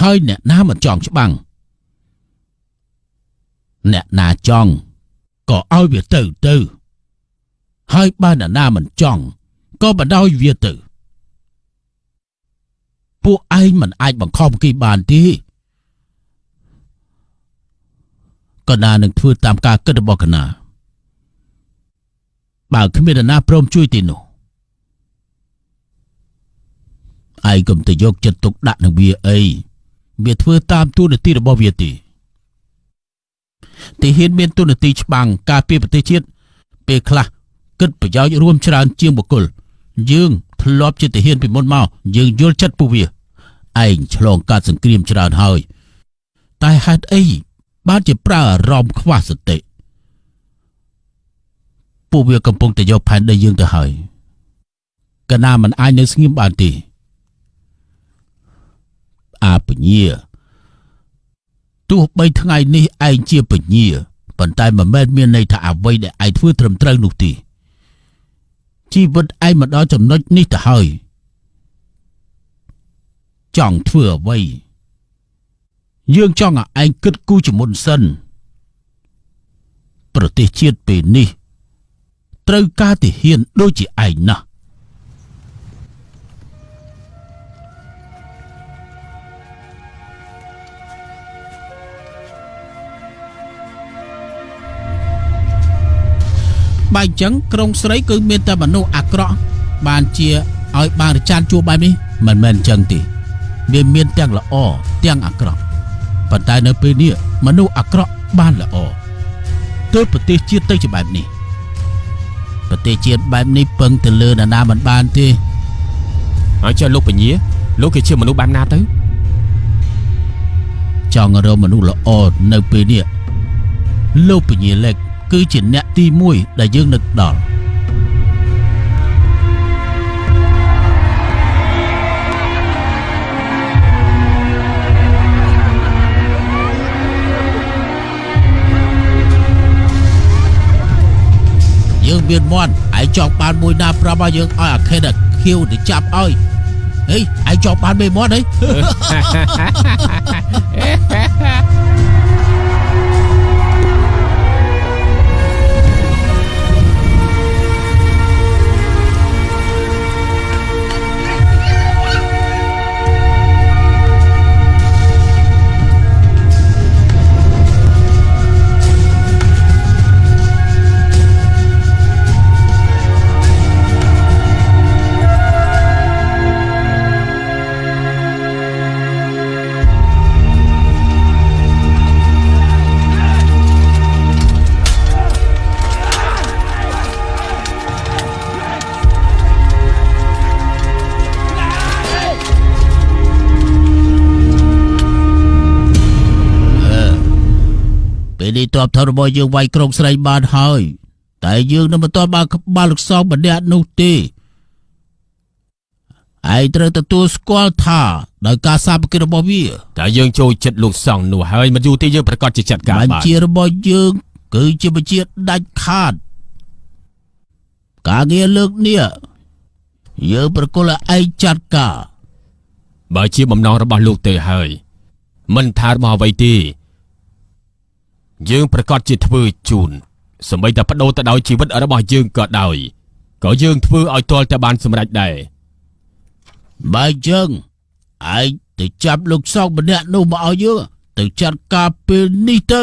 ហើយអ្នកណាមិនចង់ច្បាំងអ្នកណាចង់ក៏ឲ្យវាទៅទៅ ហើយបើអ្នកណាមិនចង់ក៏បណ្ដោយវាទៅ ពួកឯងមិនអាចបង្ខំគេបានទេ កណានឹងធ្វើតាមការគិតរបស់កណាបើគ្មាននរណាព្រមជួយទេនោះឯងកុំទៅយកចិត្តទុកដាក់នឹងវាអីវាធ្វើតាមទូនាទីរបស់វាទេទីហ៊ានមានទូនាទីច្បាំងការពារប្រទេសជាតិពេលខ្លះគិតប្រយោជន៍រួមច្រើនជាងបុគ្គលយើងធ្លាប់ជាទាហានពីមុនមកយើងយល់ចិត្តពួកវាឯងឆ្លងកាត់សង្គ្រាមច្រើនហើយតែហេតុអី បានជាប្រើអារម្មណ៍ខ្វះសតិពួកវាកំពុងតែយកផែនដីយើងទៅហើយកណាមិនអាចនៅស្ងៀមបានទេអាពញាទោះបីថ្ងៃនេះឯងជាពញាប៉ុន្តែមិនមែនមានន័យថាអ្វីដែលឯងធ្វើត្រឹមត្រូវនោះទេជីវិតឯងមកដល់ចំណុចនេះទៅហើយចង់ធ្វើអ្វី យើងចង់ឲ្យឯងគិតគូរជាមុនសិនប្រទេសជាតិពេលនេះត្រូវការទាហានដូចជាឯងណាស់បើអញ្ចឹងក្រុងស្រីគឺមានតែមនុស្សអាក្រក់បានជាឲ្យបានរចានជួបបែបនេះមិនមែនអញ្ចឹងទេវាមានទាំងល្អទាំងអាក្រក់ ប៉ុន្តែនៅពេលនេះមនុស្សអាក្រក់បានល្អទើបប្រទេសជាតិទៅជាបែបនេះប្រទេសជាតិបែបនេះពឹងទៅលើនរណាមិនបានទេហើយចុះលោកពញាលោកគេជាមនុស្សបែបណាទៅចង់រកមនុស្សល្អនៅពេលនេះលោកពញាលេខគឺជាអ្នកទី1ដែលយើងនឹកដល់ យើងមានមន់ឯងចង់បានមួយណាប្រាប់ឲ្យយើងឲ្យអាខេតអាខៀវទៅចាប់ឲ្យហេឯងចង់បានមេមន់ហី ពេលនេះតបថរបស់យើងវាយក្រុងស្រីបានហើយ តែយើងនៅមិនទាន់បានក្បាលលោកសងម្នាក់នោះទេឯងត្រូវទទួលស្គាល់ថាដោយការសាមគ្គីរបស់វាតែយើងចូលចិត្តលោកសង្ឃនោះហើយមិនយូរទេយើងប្រកាសជាចាត់ការបញ្បានជារបស់យើងគឺជាបញ្ជាដាច់ខាតការងារលើកនេះយើងប្រគល់ឲ្យឯងចាត់ការបើជាបំណងរបស់លោកទេហើយមិនថារបស់អ្វីទេ យើងប្រកាសជាធ្វើជូនសម្បីតែបដូរទៅដោយជីវិតរបស់យើងក៏ដោយក៏យើងធ្វើឲ្យទាល់តែបានសម្រេចដែរបើអញ្ចឹងឯងទៅចាប់លោកសោកម្នាក់នោះមកឲ្យយើងទៅចាត់ការពេលនេះទៅ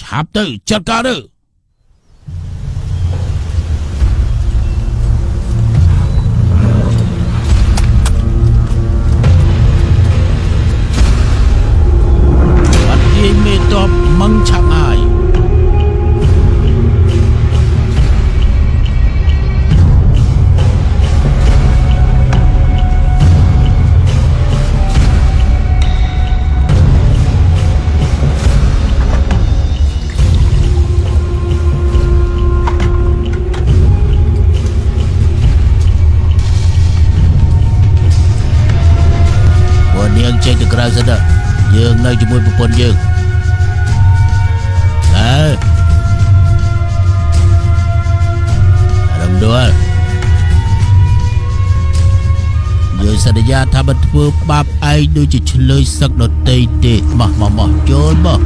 ឆាប់ទៅចាត់ការទៅបាត់យាយមេតប មឹងឆាប់អាយពួកនាងចេញទៅក្រៅសិនទៅយើងនៅជាមួយប្រពន្ធយើង ដួលយើងសន្យាថាមិនធ្វើបាបឯងដូចជាឆ្លើយសឹកដតីទេមកមកមកចូលមក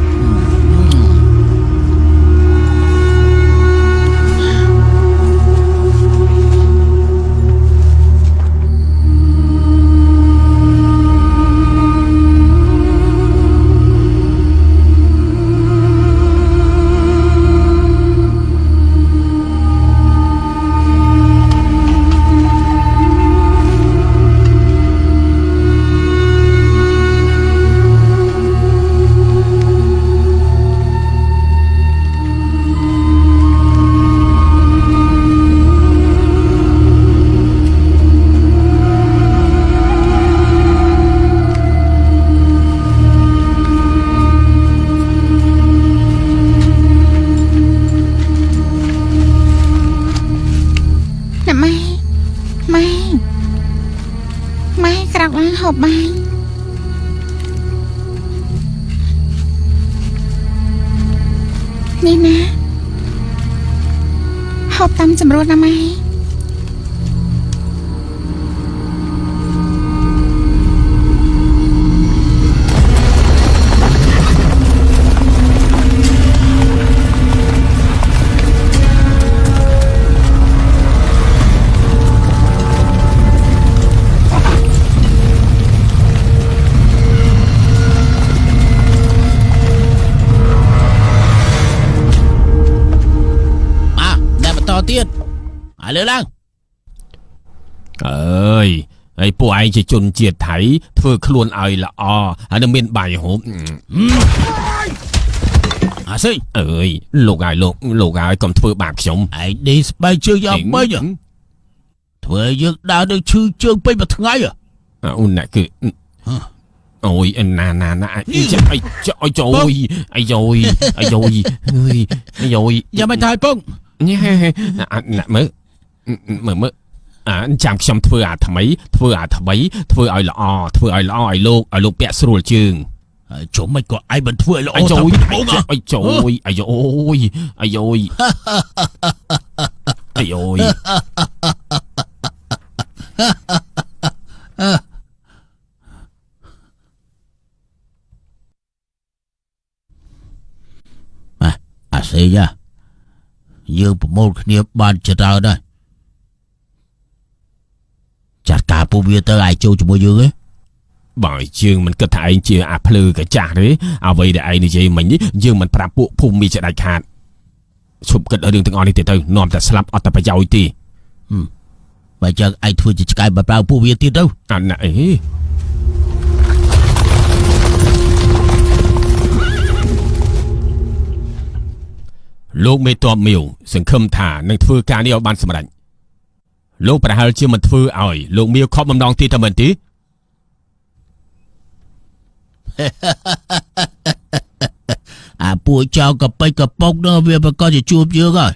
ឯងជាជនជាតិថៃធ្វើខ្លួនឲ្យល្អហើយនឹងមានបាយហូបអាសិញអើយលោកហើយលោកលោកហើយកុំធ្វើបាបខ្ញុំឯងដេកស្បែកជើងយ៉ាងម៉េចហ៎ធ្វើឲ្យយើងដើរទៅឈឺជើងពេញមួយថ្ងៃហ៎អូនណាគឺអូយណាណាណាអីចាអីចាអីចូលអីយោយអីយោយអើយអីយោយយ៉ាងមិនថាយពងញ៉ែណាមើលមើលមើល អាចាំខ្ញុំធ្វើអាថ្មី ធ្វើអាថ្មីធ្វើឲ្យល្អធ្វើឲ្យល្អឲ្យលោកឲ្យលោកពាក់ស្រួលជើងហើយជុំមិនក៏ឯងមិនធ្វើឲ្យល្អអីយោយពងហ៎អីចូលអីយោយអីយោយអីយោយអាសេងហ៎យើងប្រមូលគ្នាបានច្រើនហើយ ចាត់ការពូវាទៅឲ្យចូលជាមួយយើងឯងបើយើងមិនគិតថាឯងជាអាភ្លឺកាចាស់ទេអ្វីដែលឯងនិយាយមិញនេះយើងមិនប្រាប់ពួកភូមិមីចដាច់ខាតឈប់គិតរឿងទាំងអស់នេះទៅទៅនាំតែស្លាប់អត់តែប្រយោជន៍ទេបើចឹងឯងធ្វើជាឆ្កែបើប្រើពូវាទៀតទៅអាណាអីលោកមេតបមៀវសង្ឃឹមថានឹងធ្វើការនេះឲ្យបានសម្រេច លោកប្រហែលជាមិនធ្វើឲ្យលោកមៀវខប់បំណងទីតែមិនទេអាពួកចៅកពេចកប៉ុកនោះវាប្រកាសជាជួបយើងហើយ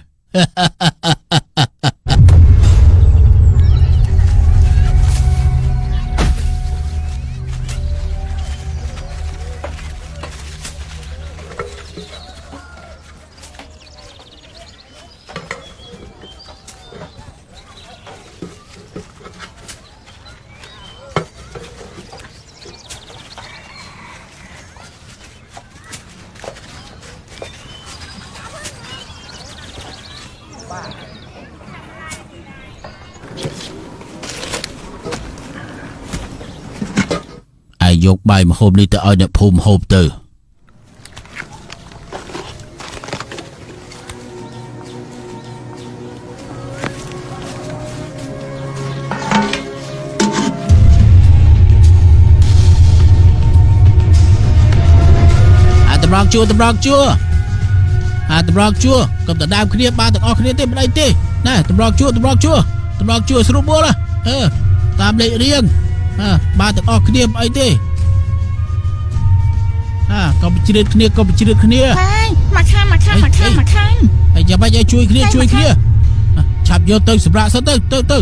បាទឯងយកបាយមហូបនេះទៅឲ្យអ្នកភូមិហូបទៅតម្រង់ជួរតម្រង់ជួរ តម្រងជួកុំដណ្ដើមគ្នាបានទាំងអស់គ្នាទេមិនអីទេណែតម្រងជួតម្រងជួតម្រងជួស្រួលបួលហ៎អឺតាមលេខរៀងអើបានទាំងអស់គ្នាមិនអីទេអើកុំជ្រៀតគ្នាកុំជ្រៀតគ្នាហើយមកខាងមកខាងមកខាងមកខាងហើយចាំបាច់ឲ្យជួយគ្នាហើយជួយមកគ្នាអ่ะឆាប់យកទៅសម្រាប់សិនទៅទៅទៅ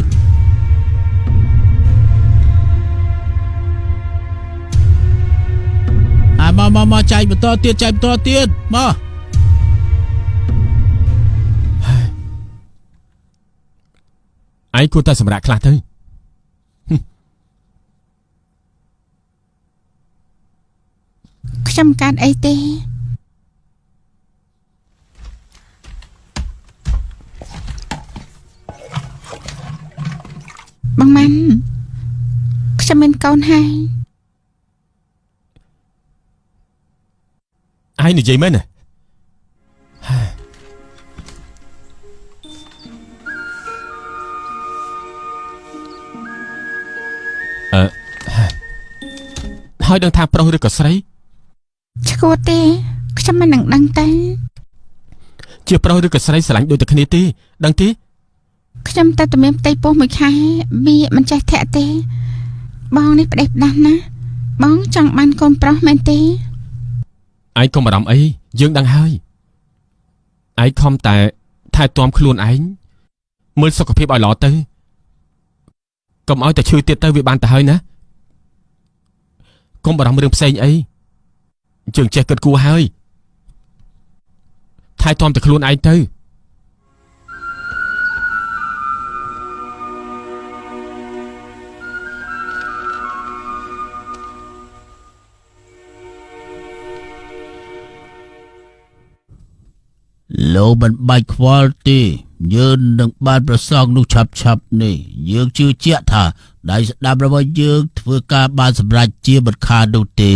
អាមកមកមកចែកបន្តទៀតចែកបន្តទៀតមក ឯងគួរតែសម្រាប់ខ្លះទៅខ្ញុំកាត់អីទេបងម៉ាន់ខ្ញុំមានកូនហើយឯងនិយាយមែនទេ ហើយដឹងថាប្រុសឬក៏ស្រីឈួតទេខ្ញុំមិននឹងដឹងទេជាប្រុសឬក៏ស្រីស្រឡាញ់ដូចតែគ្នាទេដឹងទេខ្ញុំតែតែមានផ្ទៃពោះមួយខែវាមិនចេះធាក់ទេ បងនេះផ្ដេសផ្ដាស់ណាស់បងចង់បានកូនប្រុសមែនទេឯងកុំបារម្ភអីយើងដឹងហើយឯងខំតែថែទាំខ្លួនឯងមើលសុខភាពឲ្យល្អទៅកុំឲ្យតែឈឺទៀតទៅវាបានទៅហើយណាកុំ បារម្ភរឿងផ្សេងអីយើងចេះគិតគូរហើយថែទាំតែខ្លួនឯងទៅលោកមិនបាច់ខ្វល់ទេយើងនឹងបានប្រសងនោះឆាប់ឆាប់ៗនេះយើងជឿជាក់ថា ដៃស្ដាប់របស់យើងធ្វើការបានសម្រេចជាមិនខាននោះទេ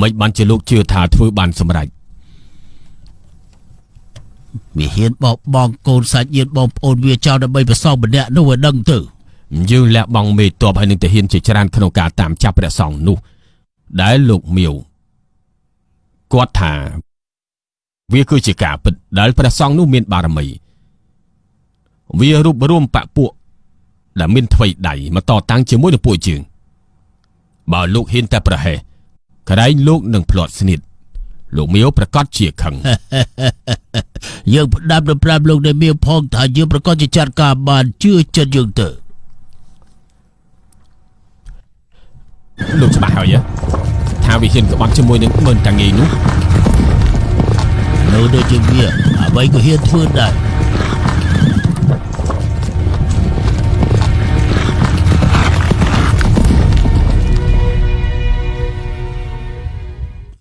មិនបានជាលោកជឿថាធ្វើបានសម្រេចវាហ៊ានបោកបង់កូនសាច់ញាតិបងប្អូនវាចោលដើម្បីប្រសងម្នាក់នោះឲ្យដឹងទៅយើងលះបង់មេតបហើយនឹងទាហានជាច្រើនក្នុងការតាមចាប់ព្រះសង្ឃនោះ ដែលលោកមៀវគាត់ថា វាគឺជាការពិតដែលព្រះសង្ឃនោះមានបារមី វារួបរวมបពពួកដែលមានថ្វីដៃមកតតាំងជាមួយនឹងពួកយើងបើលោកហ៊ានតែប្រហែសក្រែងលោកនឹងផ្្លាត់ស្នៀតលោកមៀវប្រកាសជាខឹងយើងផ្ដាប់ទៅប្រាប់លោកដែលមានផងថាយើងប្រកាសជាចាត់ការបានជឿចិត្តយើងទៅលោកច្បាស់ហើយហ៎ថាវាហ៊ានក្បត់ជាមួយនឹងមើលតាងាយនោះនៅដូចជាវាអ្វីក៏ហ៊ានធ្វើដែរ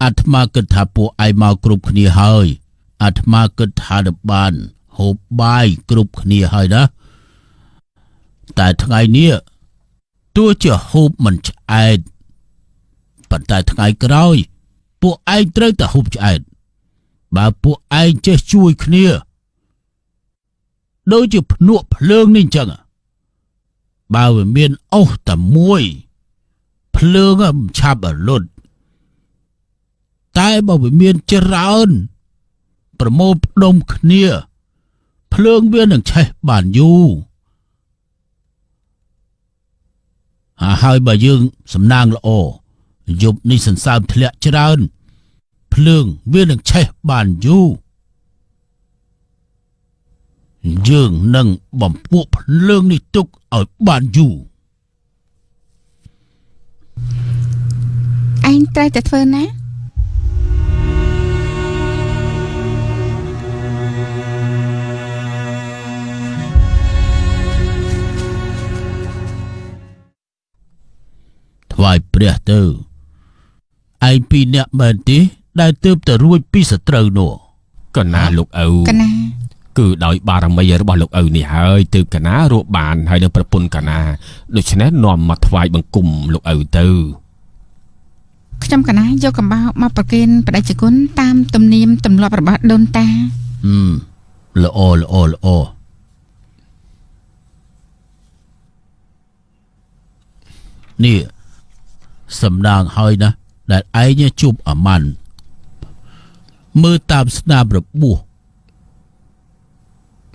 អាត្មាគិតថាពួកឯងមកគ្រប់គ្នាហើយអាត្មាគិតថានឹងបានហូបបាយគ្រប់គ្នាហើយណាតែថ្ងៃនេះទោះជាហូបមិនឆ្អែតប៉ុន្តែថ្ងៃក្រោយ ពួកឯងត្រូវតែហូបឆ្អែតបើពួកឯងចេះជួយគ្នាដូចជាភ្នក់ភ្លើងនេះអញ្ចឹងបើវាមានអុសតែមួយ ភ្លើងមិនឆាប់រលត់ តែបើវាមានច្រើនប្រមូលផ្ដុំគ្នា ភ្លើងវានឹងឆេះបានយូរអាហើយបើយើងសំណាងល្អយប់នេះសន្សើមធ្លាក់ច្រើន ភ្លើងវានឹងឆេះបានយូរយើងនឹងបំពួកភ្លើងនេះទុកឲ្យបានយូរឯងត្រូវតែធ្វើណា ថ្វាយព្រះទៅឯងពីរអ្នកមែនទេដែលទើបតែរួចពីសត្រូវនោះក៏ណាលោកឪកណាគឺដោយបារមីរបស់លោកឪនេះហើយទើបកណារកបានហើយនឹងប្រពន្ធកណាដូច្នេះនាំមកថ្វាយបង្គំលោកឪទៅខ្ញុំកណាយកកំបោរមកប្រគេនបដិជគុណតាមទំនៀមទម្លាប់របស់ដូនតាហឹមល្អល្អល្អនេះ សំដាងហើយណាដែលឯងជួបអាម៉ាន់មើលតាមស្នាមរបួស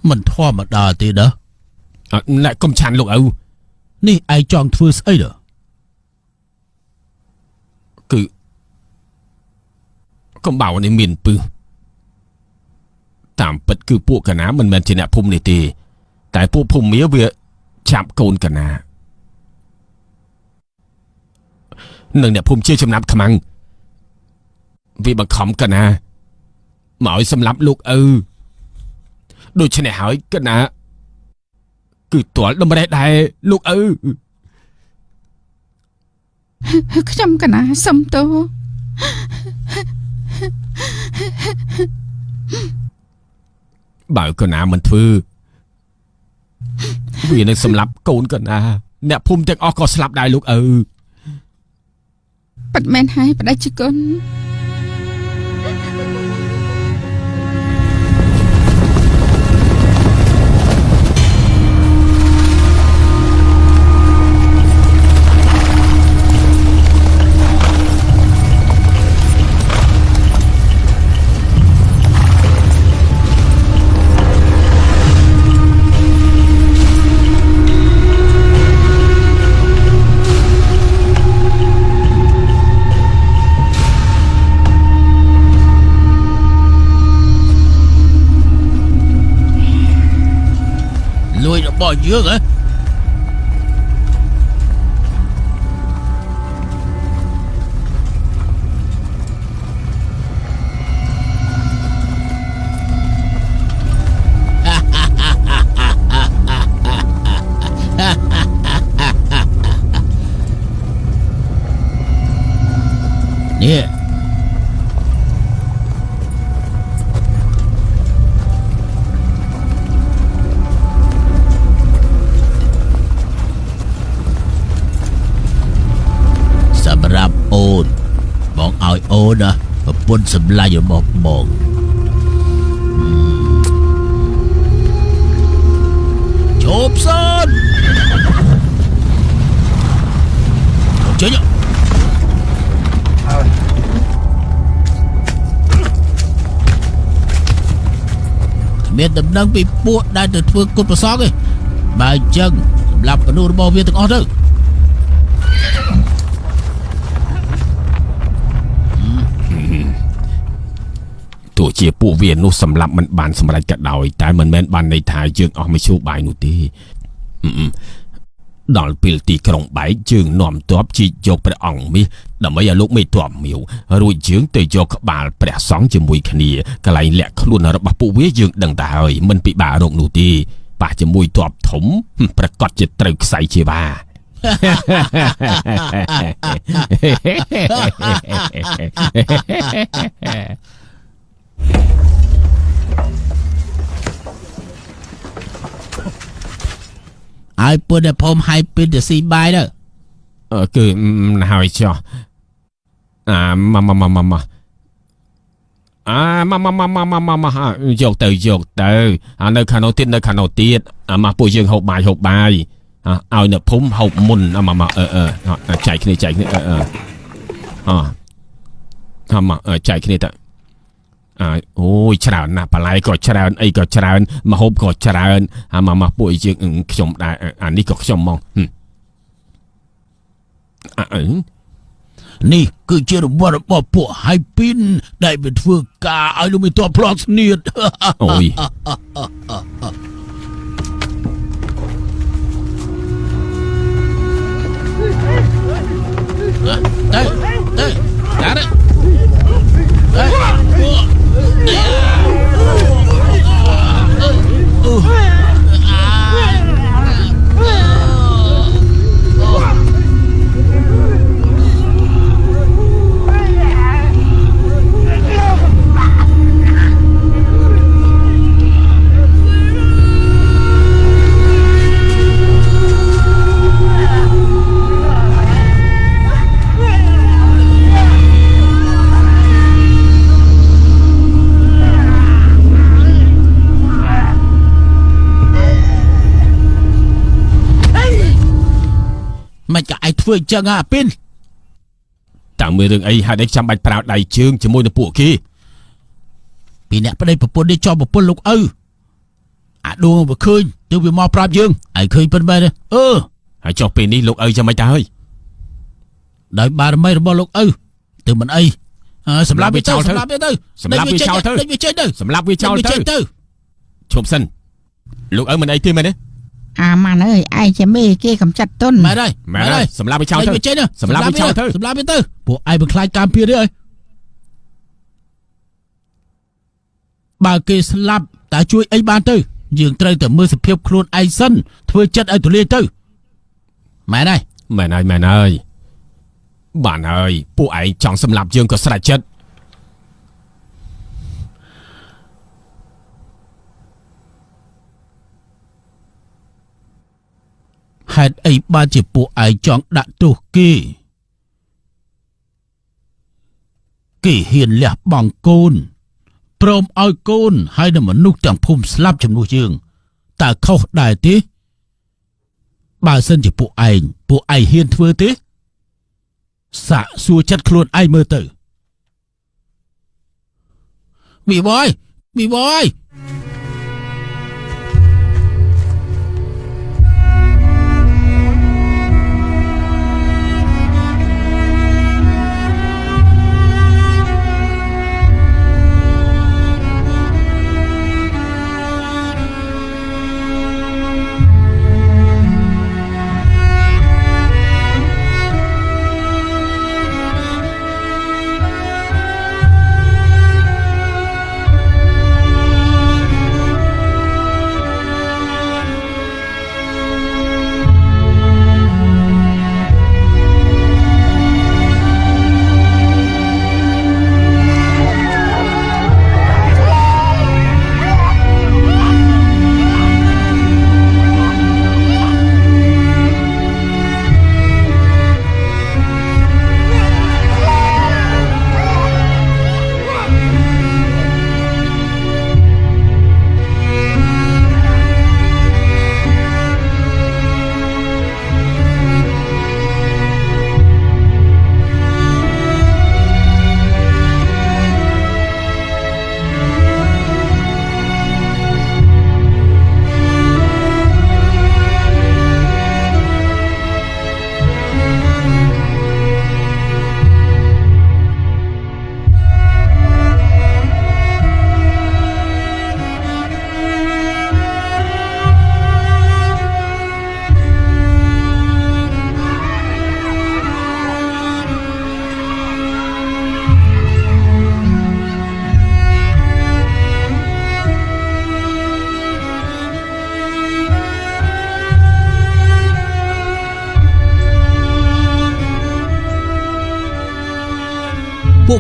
មិនធម្មតាទេណាអ่ะអ្នកកុំឆានលោកឪនេះឯងចង់ធ្វើស្អីដល់គឺកំបោរនេះមានពឹសតាមពិតគឺពួកកណាមិនមែនជាអ្នកភូមិនេះទេ តែពួកភូមិមាវាចាប់កូនកណា នឹងអ្នកភូមិជាចំណាប់ខ្មាំងវាបង្ខំកណាមកឲ្យសម្លាប់លោកឪដូច្នេះហើយកណាគឺទាល់តម្រេះដែរលោកឪខ្ញុំកណាសុំទោសបើកណាមិនធ្វើវានឹងសម្លាប់កូនកណាអ្នកភូមិទាំងអស់ក៏ស្លាប់ដែរលោកឪ ប៉ិតមែនហើយបដិជគុណ លួយរប ពន្ធសម្លាញ់របស់បងជប់សិនចេញមានដំណឹងពីពួកដែលទៅធ្វើគុតប្រសងឯងបើអញ្ចឹងសម្រាប់មនុស្សរបស់វាទាំងអស់ទៅ ជាពួកវានោះសម្លាប់មិនបានសម្រេចក៏ដោយតែមិនមែនបានន័យថាយើងអស់មជ្ឈូបាយនោះទេអឺអឺដល់ពេលទីក្រុងបែកយើងនាំទ័ពជីកយកព្រះអង្គមាសដើម្បីឲ្យលោកមេទ័ពមាវរួចយើងទៅយកក្បាលព្រះសង្ឃជាមួយគ្នាកន្លែងលាក់ខ្លួនរបស់ពួកវាយើងដឹងតែហើយមិនពិបាករកនោះទេប៉ះជាមួយទ័ពធំហឹមប្រកាសជាត្រូវខ្សែជាបា ឲ្យពើតែភូមិឲ្យពេលទៅស៊ីបាយទៅអឺគឺមិនហើយចុះអាម៉ាម៉ាម៉ាម៉ាម៉ាអាម៉ាម៉ាម៉ាម៉ាម៉ាម៉ាម៉ាយកទៅយកទៅអានៅខាងនោះទៀតនៅខាងនោះទៀតអាម៉ាពួកយើងហូបបាយហូបបាយអាឲ្យនៅភូមិហូបមុនអាម៉ាម៉ាអឺអឺចែកគ្នាចែកគ្នាអឺអឺអអាម៉ាចែកគ្នាទៅ អើអូយច្រើនណាស់បន្លែក៏ច្រើនអីក៏ច្រើនម្ហូបក៏ច្រើនអាម៉ាម៉ាពួកយើងខ្ញុំដែរអានេះក៏ខ្ញុំហ្មងអឺនេះគឺជារង្វាន់របស់ពួកហៃពីនដែលវាធ្វើការឲ្យលោកមានតបផ្លោះស្នៀតអូយទៅទៅដាក់ ទៅ មិនក៏ឯងធ្វើអញ្ចឹងហ่ะពីនតាមមើលរឿងអីហេតុអីចាំបាច់ប្រើដៃជើងជាមួយនឹងពួកគេពីអ្នកប្តីប្រពន្ធនេះចោលប្រពន្ធលោកឪអាដួងវាឃើញទើបវាមកប្រាប់យើងឯងឃើញប៉ុណ្ណេះទេអឺហើយចុះពេលនេះលោកឪចាំមិនទៅហើយដោយបារមីរបស់លោកឪទើបមិនអីអើសម្រាប់វាទៅសម្រាប់វាទៅសម្រាប់វាចោលទៅដេញវាចេញទៅសម្រាប់វាចោលដេញវាទៅចេញទៅឈប់សិនលោកឪមិនអីទេមែនទេ អាម៉ាន់អើយឯងជាមេគេកំចាត់ទុនមែនហើយមែនហើយសម្រាប់វាចោលដេញទៅវាចេញទៅសម្រាប់វាចោលទៅសម្រាប់វាទៅពួកឯងមិនខ្លាចការពារទេអើយបើគេស្លាប់តើជួយអីបានទៅយើងត្រូវតែមើលសភាពខ្លួនឯងសិនធ្វើចិត្តឲ្យទូលាយទៅមែនហើយមែនហើយមែនហើយបានហើយពួកឯងចង់សម្លាប់យើងក៏ស្រេចចិត្ត ហេតុអីបានជាពួកឯងចង់ដាក់ទោសគេគេហ៊ានលះបង់កូនព្រមឲ្យកូនហើយនឹងមនុស្សទាំងភូមិស្លាប់ជំនួសយើងតើខុសដែរទេបើសិនជាពួកឯងពួកឯងហ៊ានធ្វើទេសាកសួរចិត្តខ្លួនឯងមើលទៅមីបយមីបយ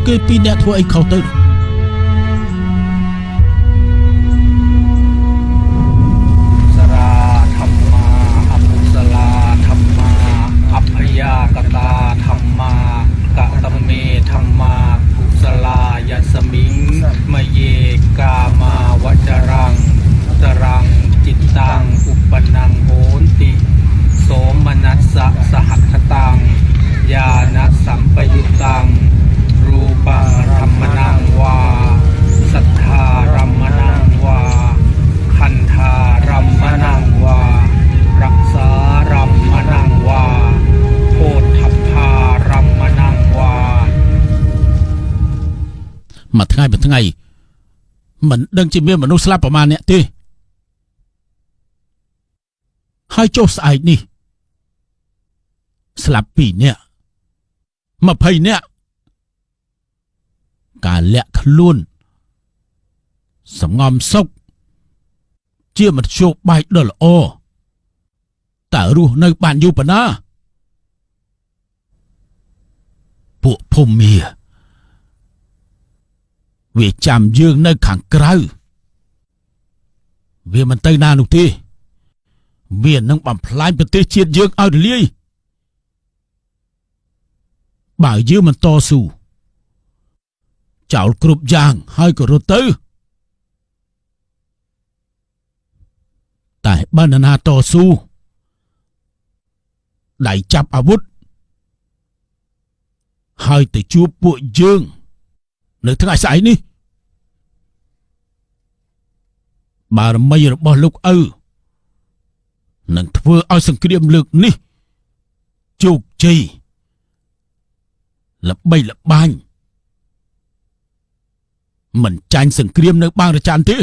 គេពីរអ្នកធ្វើអីខុសទៅ មិនដឹងជាមានមនុស្សស្លាប់ប្រមាណអ្នកទេហើយចុះស្អែកនេះ ស្លាប់ពីរនាក់20នាក់ការលាក់ខ្លួនសំងំសុកជាមធ្យោបាយដ៏ល្អតើរស់នៅបានយូរប៉ុណ្ណាពួកភូមិមា វាចាំយើងនៅខាងក្រៅវាមិនទៅណានោះទេវានឹងបំផ្លាញប្រទេសជាតិយើងឲ្យរលាយបើយើងមិនតស៊ូចោលគ្រប់យ៉ាងហើយក៏រត់ទៅតែបើនរណាតស៊ូដៃចាប់អាវុធហើយទៅជួបពួកយើង នៅថ្ងៃស្អែកនេះ បារមីរបស់លោកឪនឹងធ្វើឲ្យសង្គ្រាមលើកនេះជោគជ័យល្បីល្បាញមិនចាញ់សង្គ្រាមនៅបាងរចានទេ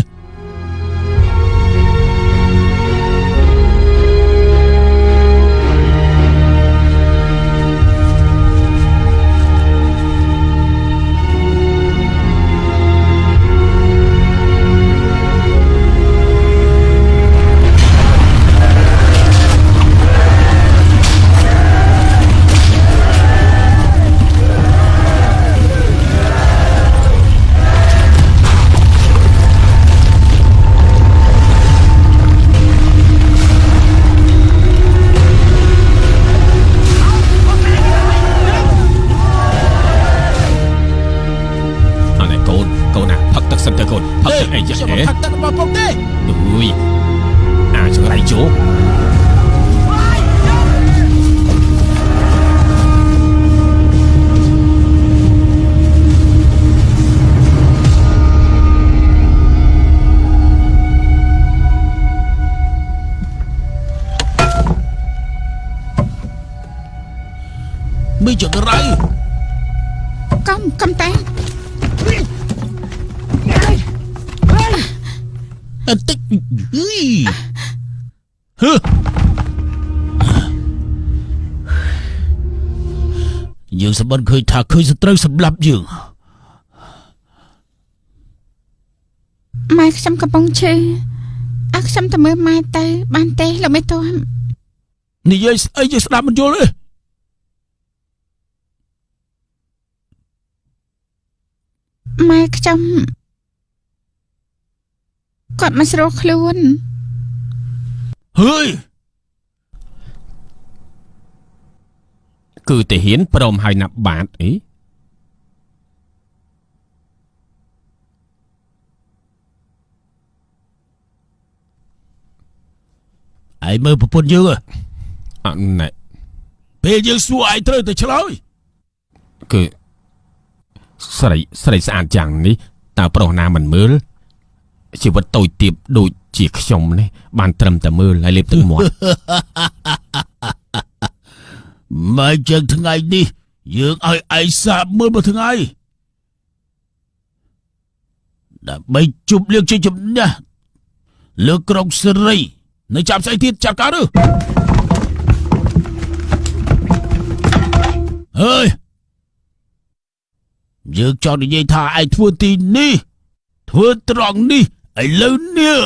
ម្បត្តិឃើញថាឃើញសត្រូវសម្លាប់យើងម៉ែខ្ញុំកំពុងឈឺអើខ្ញុំទៅមើលម៉ែទៅ បានទេលោកមេតាន់និយាយស្អីយើងស្ដាប់មិនយល់ទេម៉ែខ្ញុំគាត់មិនស្រួលខ្លួនហើយ គឺទាហានព្រមហើយណាប់បាទអីឯងមើលប្រពន្ធយើងហ៎អណែពេលយើងសួរឯងត្រូវតែឆ្លើយគឺស្រីស្រីស្អាតយ៉ាងនេះតើប្រុសណាមិនមើលជីវិតតូចទៀបដូចជាខ្ញុំនេះបានត្រឹមតែមើលហើយលេបទឹកមាត់ មកចឹងថ្ងៃនេះយើងឲ្យឯងសាបមើលមួយថ្ងៃដើម្បីជប់លៀងជាជំនះលើក្រុងសេរីនៅចាំស្អីទៀតចាត់ការឬហើយយើងចង់និយាយថាឯងធ្វើទីនេះធ្វើត្រង់នេះឥឡូវនេះ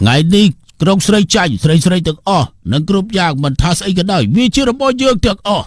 ថ្ងៃនេះក្រុងស្រីចាញ់ស្រីស្រីទាំងអស់និងគ្រប់យ៉ាងមិនថាស្អីក៏ដោយវាជារបស់យើងទាំងអស់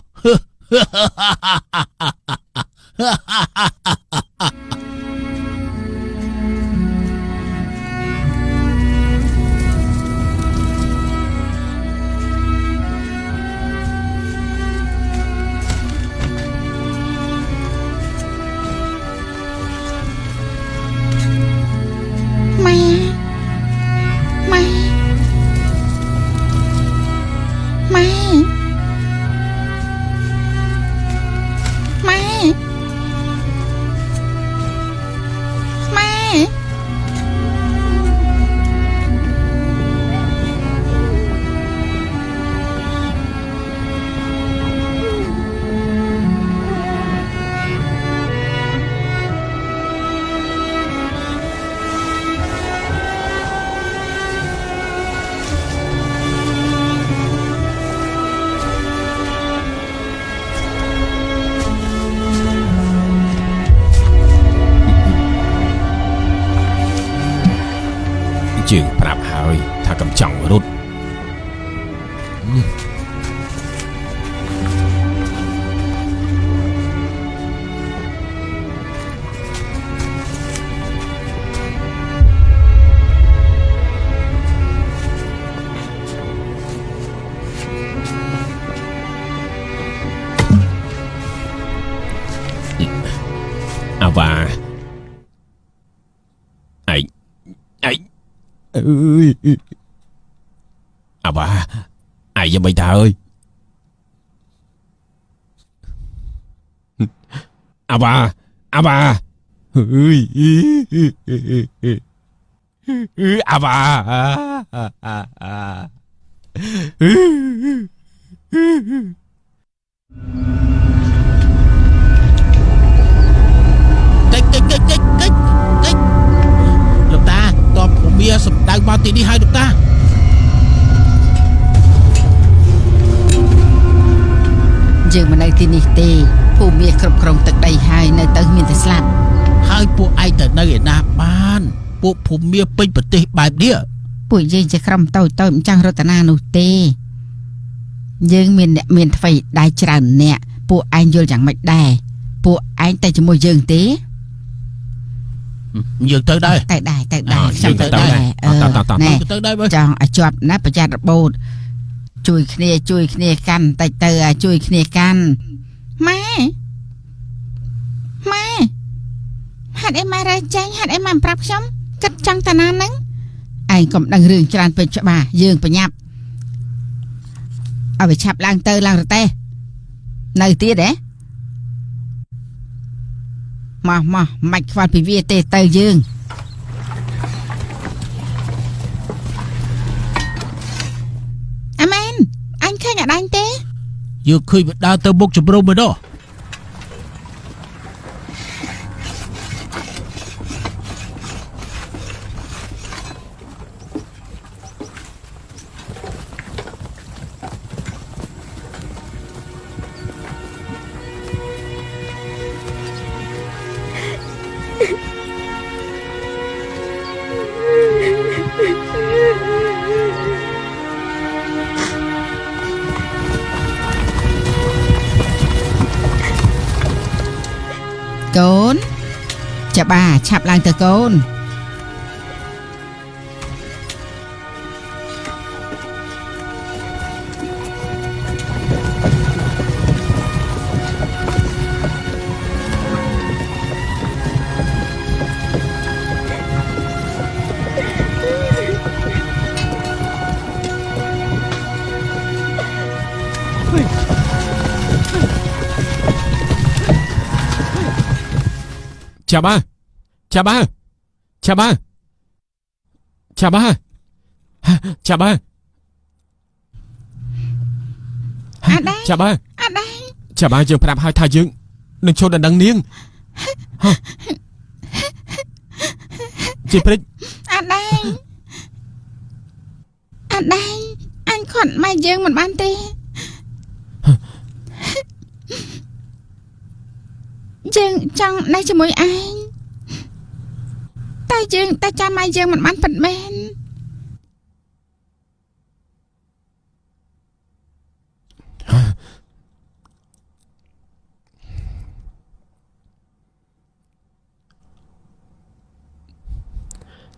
អាបាអាបាអើយអាបាកិច្ចកិច្ចកិច្ចកិច្ចកិច្ចកិច្ចលោកតាតបភូមិសម្ដៅមកទីនេះហើយលោកតាយើងមិននៅទីនេះទេ ភូមិគ្រប់គ្រងទឹកដីហើយនៅទៅមានតែស្លាប់ហើយពួកឯងទៅនៅឯណាបាន ពួកភូមិពេញប្រទេសបែបនេះពួកយើងជាក្រុមតូចតូចមិនចង់រតនានោះទេយើងមានអ្នកមានថ្មីដែរច្រើនអ្នកពួកឯងយល់យ៉ាងម៉េចដែរពួកឯងតែជាមួយយើងទេយើងទៅដែរតែដែរតែដែរអ่าខ្ញុំទៅយើងទៅដែរដែរអឺតោះតោះតោះណែទៅដែរបើចង់ឲ្យជាប់ណាប្រយ័ត្នរបូតជួយគ្នាជួយគ្នាកាន់តិចទៅឲ្យជួយគ្នាកាន់ ម៉ែម៉ែហាត់អីម៉ែរើចាញ់ហាត់អីម៉ែមិនប្រាប់ខ្ញុំគិតចង់តាណាហ្នឹងឯងកុំដឹងរឿងច្រើនពេកច្បាស់យើងប្រញាប់ឲ្យវាឆាប់ឡើងទៅឡើងរទេះនៅទៀតហ៎មកមកមិនខ្វល់ពីវាទេទៅយើងអាមែនអញឃើញអដាញ់ទេ យើងឃើញវាដើរទៅមុខជំរុំមួយនោះកូ ឆាប់ឡើងទៅកូនចាប់ហើយ ចាប់ហើយចាប់ហើយចាប់ហើយចាប់ហើយអាដាយចាប់ហើយអាដាយចាប់ហើយយើងប្រាប់ហើយថាយើងនឹងឈប់ដណ្ដឹងនាងហ៎ជាព្រិចអាដាយអាដាយអញខាត់ម៉ែយើងមិនបានទេយើងចង់នៅជាមួយឯង តែយើងតែចាំម៉ែយើងមិនបានពិតមែន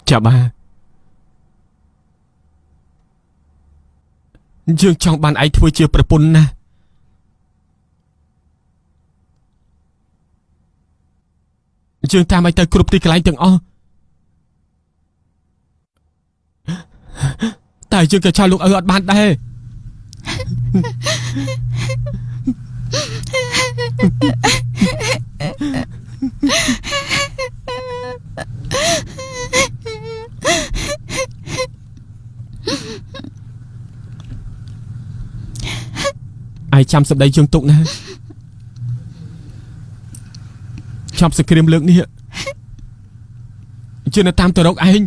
ចាប់ហើយយើងចង់បានឯងធ្វើជាប្រពន្ធណាយើងតាមឯងទៅគ្រប់ទីកន្លែងទាំងអស់ តែយើងក៏ចោលលោកឪអត់បានដែរឯងចាំសម្ដីយើងទុកណាចាំសង្គ្រាមលើកនេះយើងនៅតាមទៅរកឯង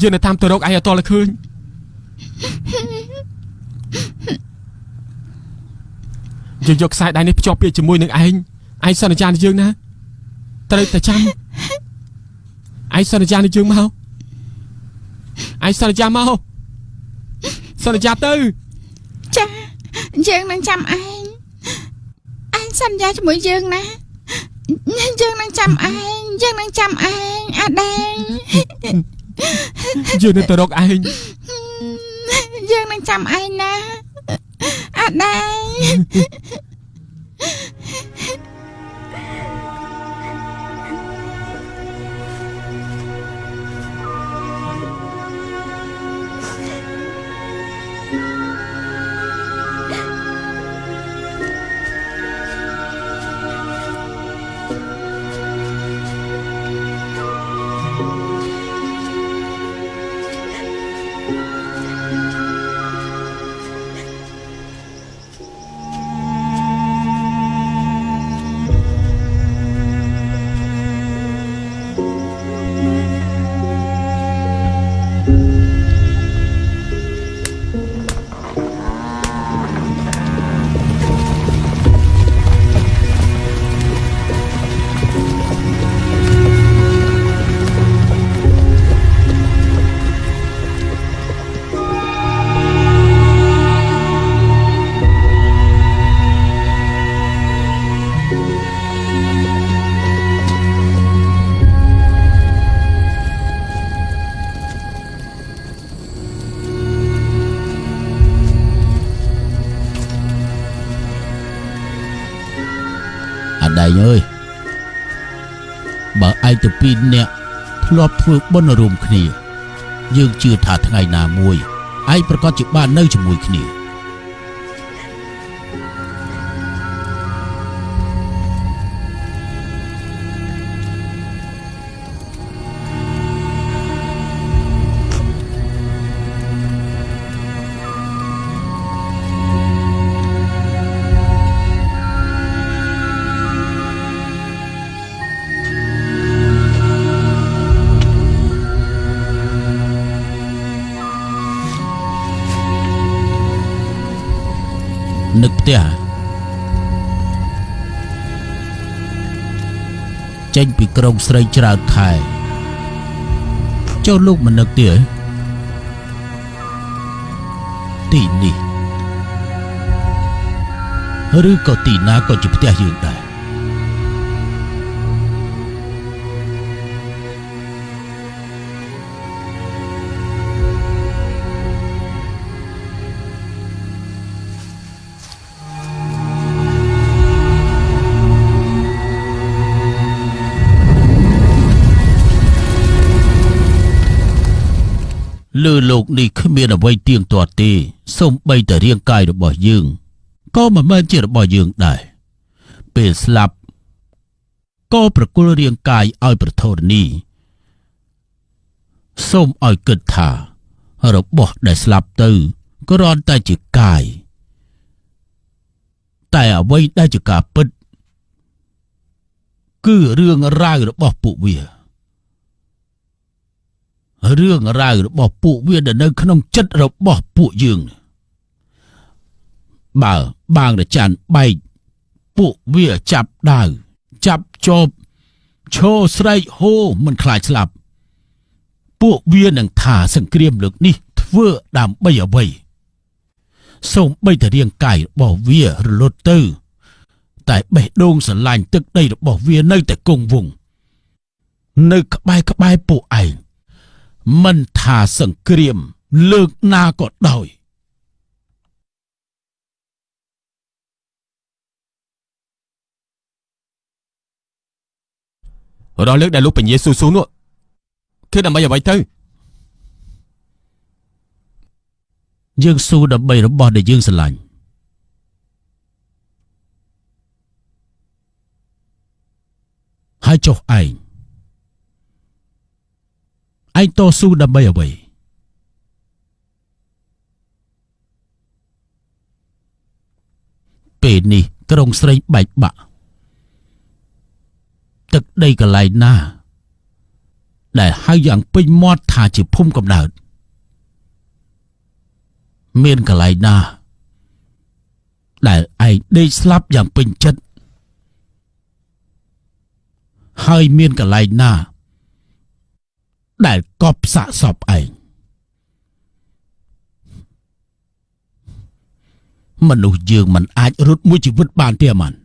យើងនៅតាមទៅរកឯងឲ្យតលឃើញយើងយកខ្សែដៃនេះភ្ជាប់ពាក្យជាមួយនឹងឯងឯងសន្យានឹងយើងណាត្រូវតែចាំឯងសន្យានឹងយើងមកឯងសន្យាមកសន្យាទៅចាយើងនឹងចាំឯងឯងសន្យាជាមួយយើងណាយើងនឹងចាំឯងយើងនឹងចាំឯងអាដែង យើងនៅទៅរកឯងយើងនឹងចាំឯងណាអាដែ ឯងអើយបើឯងទៅពីរនាក់ធ្លាប់ធ្វើបុណ្យរួមគ្នា យើងជឿថាថ្ងៃណាមួយឯងប្រកាសជាបាននៅជាមួយគ្នា ក្រុងស្រីច្រើនខែចូលលោកមិននឹកទេទីនេះឬក៏ទីណាក៏ជាផ្ទះយើងដែរ លើលោកនេះគ្មានអ្វីទៀងទាត់ទេសូម្បីតែរាងកាយរបស់យើងក៏មិនមែនជារបស់យើងដែរពេលស្លាប់ក៏ប្រគល់រាងកាយឲ្យប្រធរនីសូមឲ្យគិតថារបស់ដែលស្លាប់ទៅគ្រាន់តែជាកាយតែអ្វីដែលជាការពិត គឺរឿងរ៉ាវរបស់ពួកវា រឿងរ៉ាវរបស់ពួកវាដែលនៅក្នុងចិត្តរបស់ពួកយើងបើបាងរចាន់បែកពួកវាចាប់ដាវចាប់ចបឈោស្រែកហូមិនខ្លាចស្លាប់ ពួកវានឹងថាសង្គ្រាមលើកនេះ ធ្វើដើម្បីអ្វីសូម្បីតែរាងកាយរបស់វារលត់ទៅ តែបេះដូងស្រឡាញ់ទឹកដីរបស់វានៅតែគង់វង្សនៅក្បែរក្បែរពួកឯង មិនថាសង្គ្រាម លើកណាក៏ដោយរាល់លើកដែលលោកពញាស៊ូស៊ូនោះគឺដើម្បីអ្វីទៅយើងស៊ូដើម្បីរបស់ដែលយើងស្រឡាញ់ហើយចុះឯង ឯងតស៊ូដើម្បីអ្វីពេលនេះក្រុងស្រីបែកបាក់ទឹកដីកន្លែងណា ដែលហៅយ៉ាងពេញមាត់ថាជាភូមិកំណើតមានកន្លែងណា ដែលឯងដេកស្លាប់យ៉ាងពេញចិត្តហើយមានកន្លែងណា ដែលកប់សាកសពឯងមនុស្សយើងមិនអាចរត់មួយជីវិតបានទេអាម៉ាន់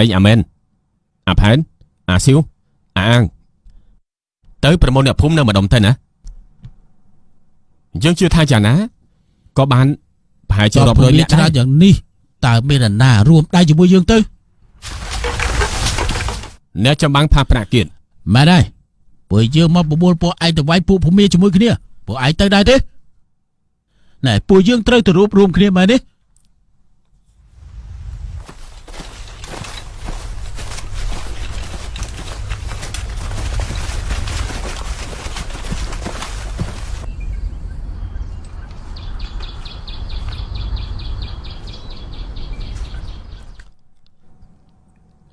ឯងអាមែនអាផែនអាស៊ីវអាអាង ទៅប្រមូលអ្នកភូមិនៅម្ដុំទៅណាយើងជឿថាយ៉ាងណាក៏បានប្រហែលជារាប់រយមាននាក់ឆ្លាដែរតយ៉ាងនេះតើមានអ្នកណារួមដៃជាមួយយើងទៅអ្នកចម្បាំងផាប្រាក់គៀនមែនហើយពួកយើងមកបបួលពួកឯងទៅវាយពួកភូមិជាមួយគ្នាពួកឯងទៅដែរទេណែពួកយើងត្រូវទៅរួបរวมគ្នាមែនទេ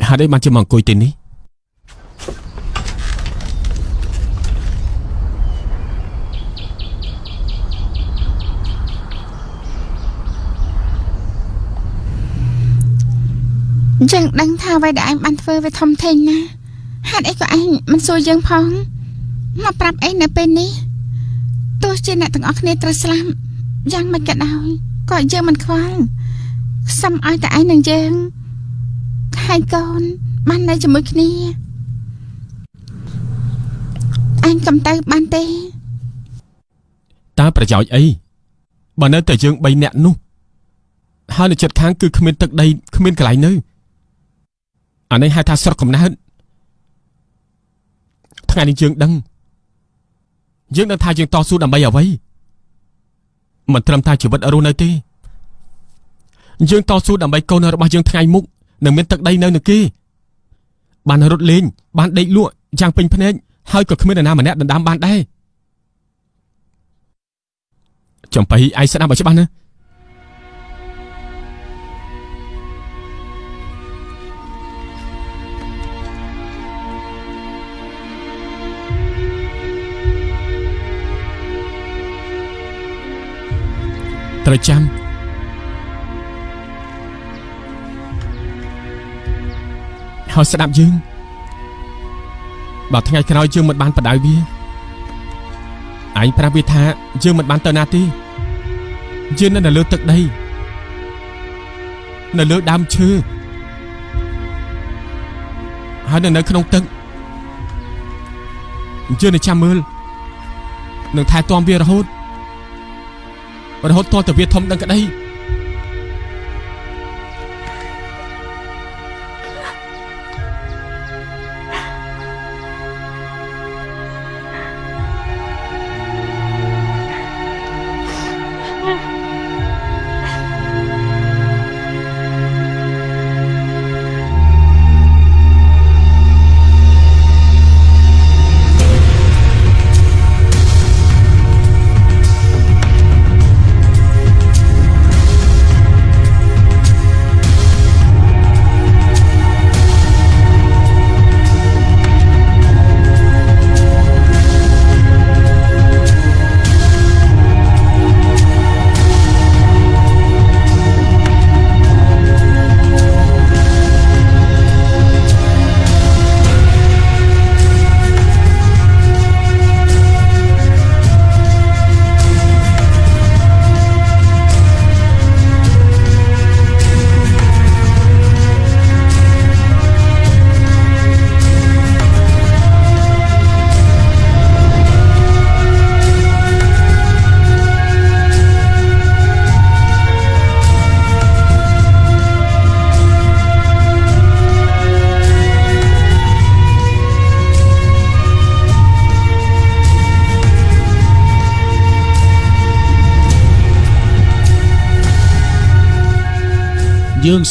ហេតុអីបានជាមកអង្គុយទីនេះយើងដឹងថាអ្វីដែលឯងបានធ្វើវាធំធេងណាស់ហេតុអីក៏ឯងមិនសួរយើងផងមកប្រាប់អីនៅពេលនេះទោះជាអ្នកទាំងអស់គ្នាត្រូវស្លាប់យ៉ាងមិនក៏ដោយក៏យើងមិនខ្វល់សុំឲ្យតែឯងនឹងយើង ហើយកូន បាននៅជាមួយគ្នាអញកំទៅបានទេតើប្រយោជន៍អីបើនៅតែយើង3នាក់នោះហើយនៅចិត្តខាងគឺគ្មានទឹកដីគ្មានកន្លែងនៅអានេះហៅថាស្រុកកំណើតថ្ងៃនេះយើងដឹងយើងដឹងថាយើងតស៊ូដើម្បីអ្វីមិនត្រឹមតែជីវិតរស់នៅទេយើងតស៊ូដើម្បីកូនរបស់យើងថ្ងៃមុខ នឹងមានទឹកដីនៅនឹងគេបានរត់លេងបានដេកលក់យ៉ាងពេញភ្នែកហើយក៏គ្មាននរណាម្នាក់ដណ្ដើមបានដែរចំបៃឯងស្ដាប់ឲ្យច្បាស់ណាត្រូវចាំ ហើយស្ដាប់យើងបើថ្ងៃក្រោយយើងមិនបានបដៅវាឯងប្រាប់វាថាយើងមិនបានទៅណាទេយើងនៅលើទឹកដីនៅលើដើមឈើហើយនៅនៅក្នុងទឹកយើងនឹងចាំមើលនឹងថែទាំវារហូតរហូតទាល់តែវាធំដឹងក្តី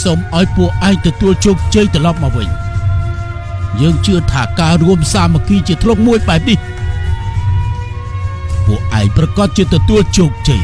សូមឲ្យពួកឯងទទួលជោគជ័យត្រឡប់មកវិញយើងជឿថាការរួមសាមគ្គីជាធ្លុងមួយបែបនេះពួកឯងប្រកាសជាទទួលជោគជ័យ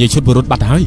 អភិញ្ញាឈុតបុរុษបាត់ទៅហើយ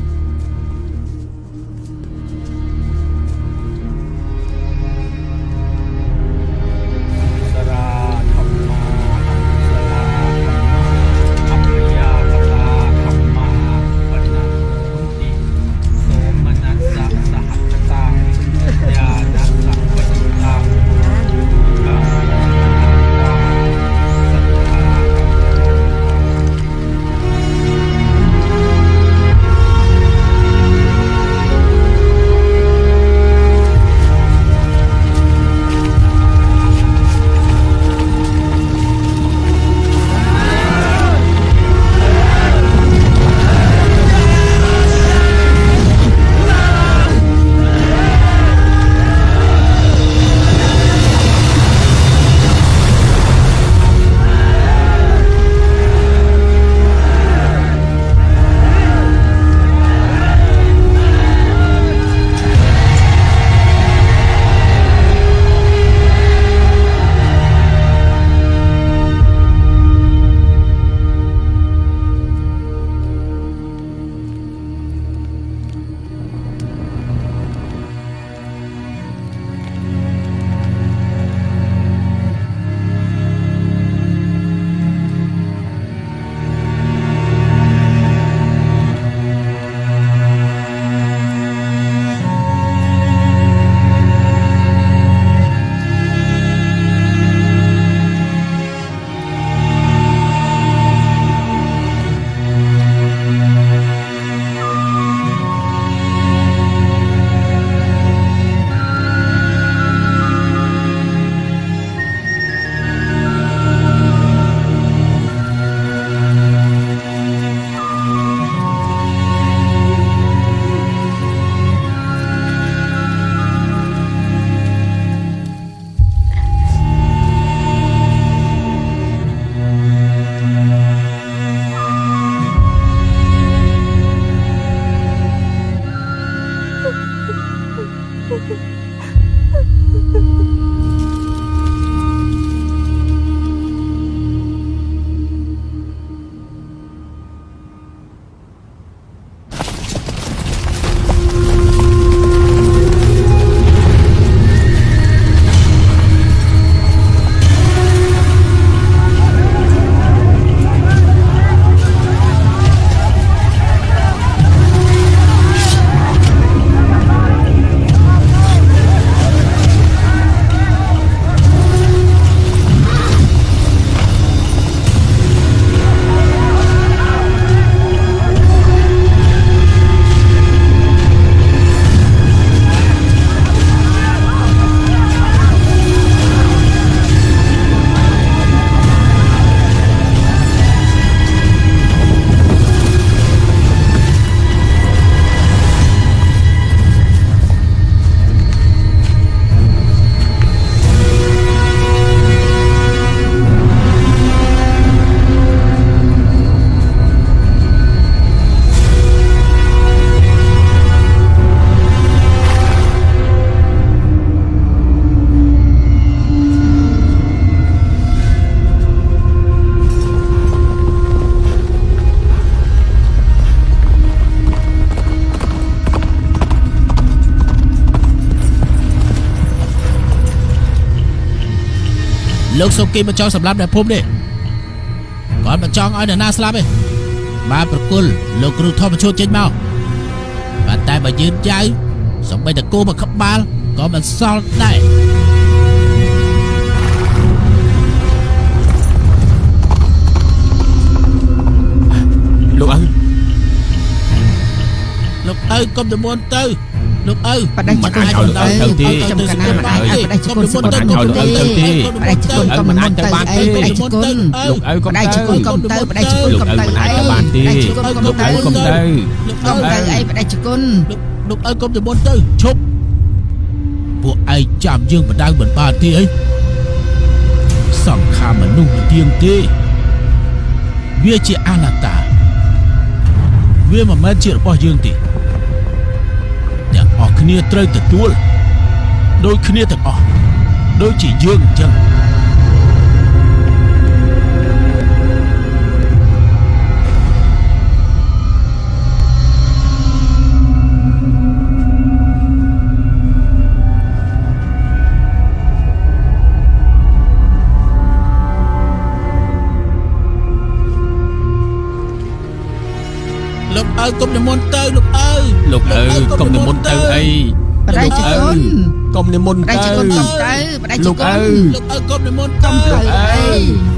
លោកសុគីមកចង់សម្លាប់អ្នកភូមិនេះគាត់មកចង់ឲ្យអ្នកណាស្លាប់ទេបានប្រគល់លោកគ្រូធម្មឈូតចេញមកប៉ុន្តែបើយឺនចៅសំបីតគោមកក្បាលក៏មិនសល់ដែរលោកឪលោកឪកុំទៅមុនទៅ លោកឪបដិជគុណមិនគុណអាចទៅទៅចំកណាមិនអាចបដិជគុណសុំទៅកុំគុណទៅទេទៅបដិជគុណក៏មិនទៅអីបដិជគុណលោកឪកុំបដិទៅជគុណក៏មិនទៅបដិជគុណលោកក៏ឪមិនមិនទៅអាចអីទៅបានទេបដិជគុណក៏លោកមិនឪទៅកុំទៅលោកក៏ឪមិនទៅអីបដិជគុណលោកឪកុំទៅមុនទៅឈប់ពួកឯងចាំយើងបដៅមិនបានទេអីសង្ខារមនុស្សមិនទៀងទេវាជាអនត្តាវាមិនមែនជារបស់យើងទេអ្នកអស់ គ្នាត្រូវទទួលដូចគ្នាទាំងអស់ដូចជាយើងអញ្ចឹងលោកអើកុំនិមន្តទៅលោក លោកអើកុំនិមន្តទៅអីបដិជគុណកុំនិមន្តបដិទៅជគុណកុំទៅបដិជលោកគុអើណលោកអើកុំនិមន្តកុំទៅទៅអី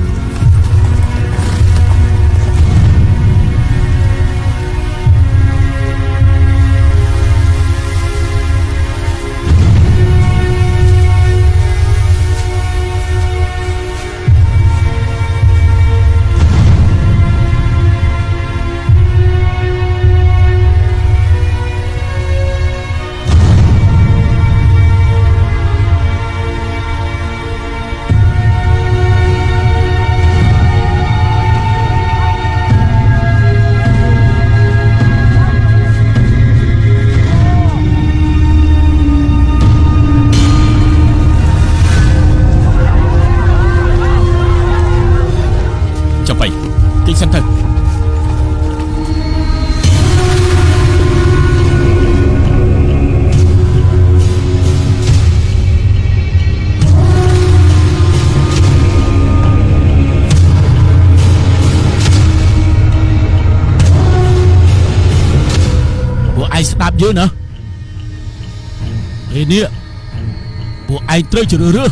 ត្រូវជ្រើសរើស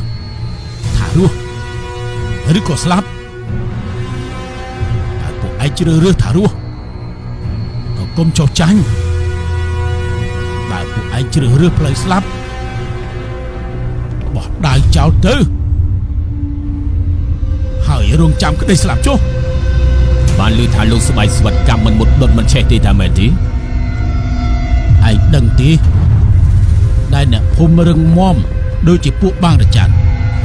ថារស់ឬក៏ស្លាប់តែពួកឯងជ្រើសរើសថារស់ក៏កុំចោះចាញ់បើពួកឯងជ្រើសរើសផ្លូវស្លាប់បោះដាវចោលទៅហើយរងចាំក្តីស្លាប់ចុះបានឮថាលោកស្បែកស្វិតកម្មមិនមុតដុតមិនឆេះទេតាមែនទេឯងដឹងទេដែលអ្នកភូមិរឹងមាំ ដូចជាពួកបាងរច័ន្ទ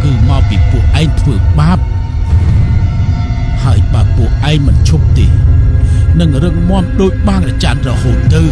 គឺមកពីពួកឯងធ្វើបាបហើយបើពួកឯងមិនឈប់ទេនឹងរឹងមាំដូចបាងរច័ន្ទរហូតទៅ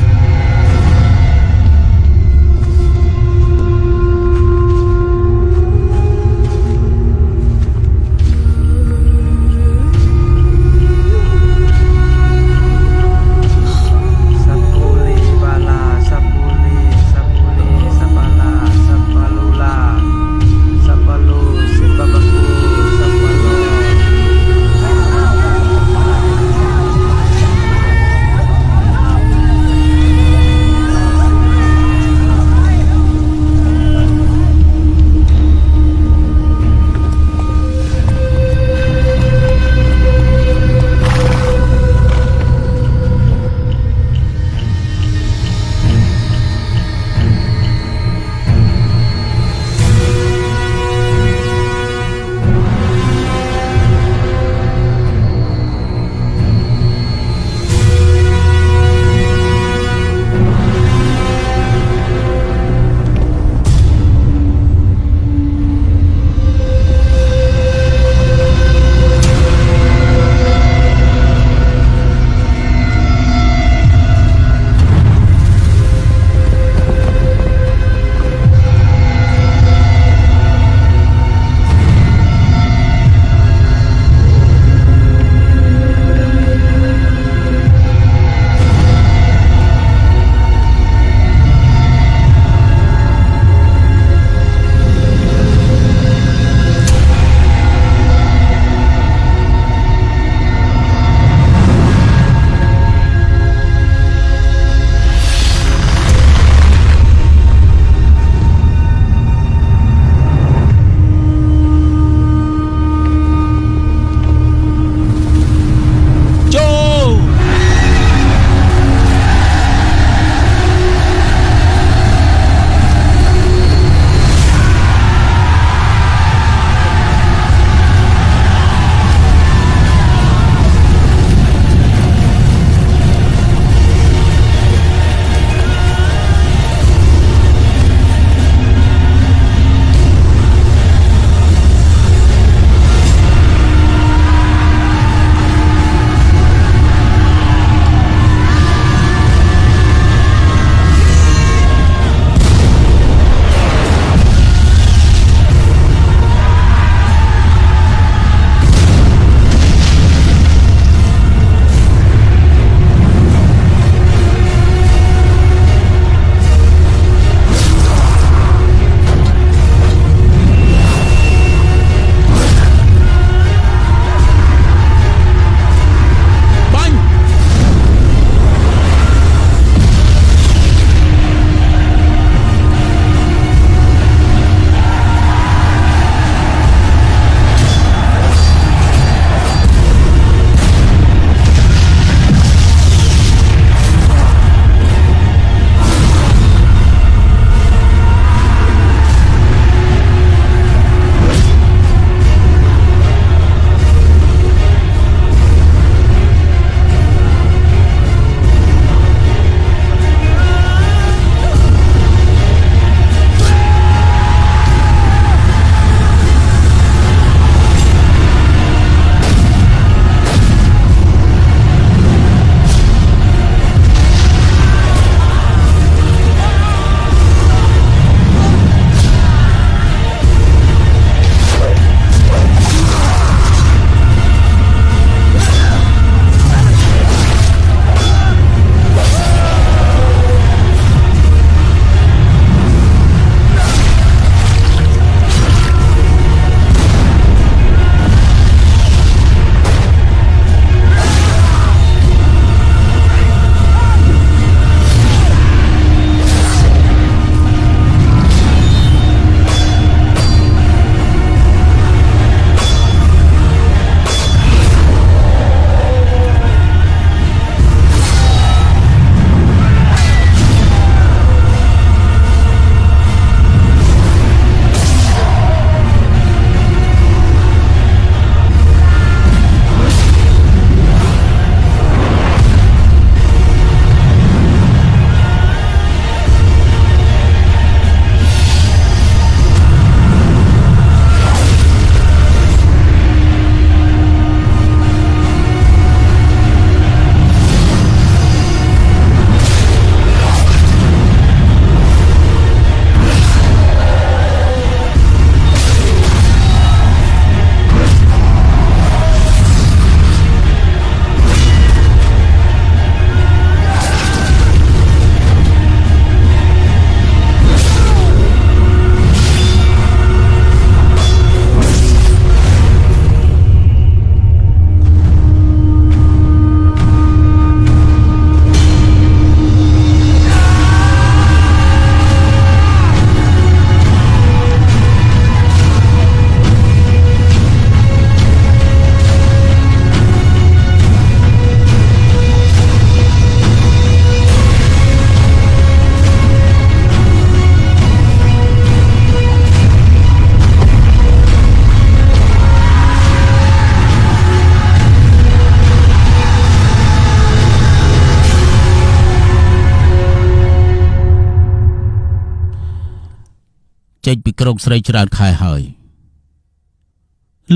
ចេញពីក្រុងស្រីច្រើនខែហើយ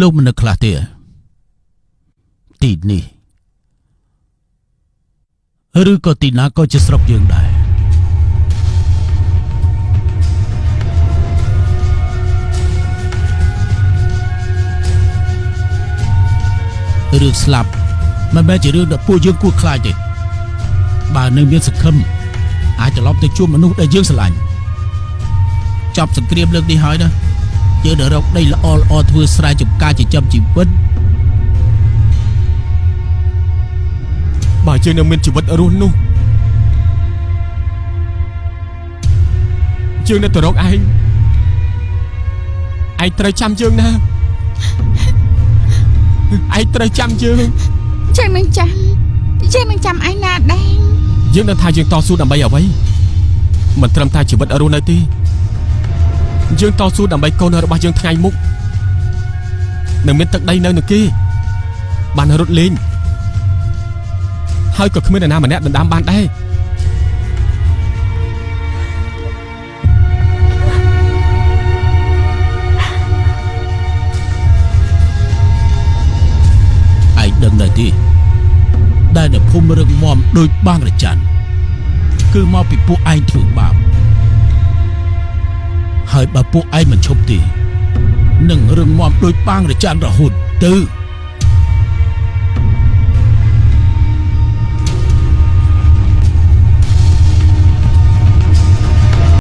លោកមិននឹកខ្លះទេទីនេះឬក៏ទីណាក៏ជាស្រុកយើងដែររឿងស្លាប់មិនមែនជារឿងដែលពួកយើងគួរខ្លាចទេបើនៅមានសង្ឃឹមអាចត្រឡប់ទៅជួបមនុស្សដែលយើងស្រឡាញ់ ចប់សង្គ្រាមលើកនេះហើយណាយើងនឹងរកដីល្អល្អធ្វើស្រែចម្ការចិញ្ចឹមជីវិតបើយើងនៅមានជីវិតរស់នោះយើងនៅទៅរកឯងឯងត្រូវចាំយើងណាឯងត្រូវចាំយើងយើងនឹងចាំយើងនឹងចាំឯងណាដែរយើងនឹងថាយើងតស៊ូដើម្បីអ្វីមិនត្រឹមតែជីវិតរស់នៅទេ យើងតស៊ូដើម្បីកូនរបស់យើងថ្ងៃមុខនឹងមានទឹកដីនៅនឹងគេបានរត់លេងហើយក៏គ្មាននរណាម្នាក់ដណ្ដើមបានដែរឯងដឹងដែរទេដែលនៅភូមិរឹងមាំដូចបាងរច័ន្ទគឺមកពីពួកឯងធ្វើបាប ហើយបើពួកឯងមិនឈប់ទេនឹងរឹងមាំដូចបាងរច័ន្ទរហូតទៅ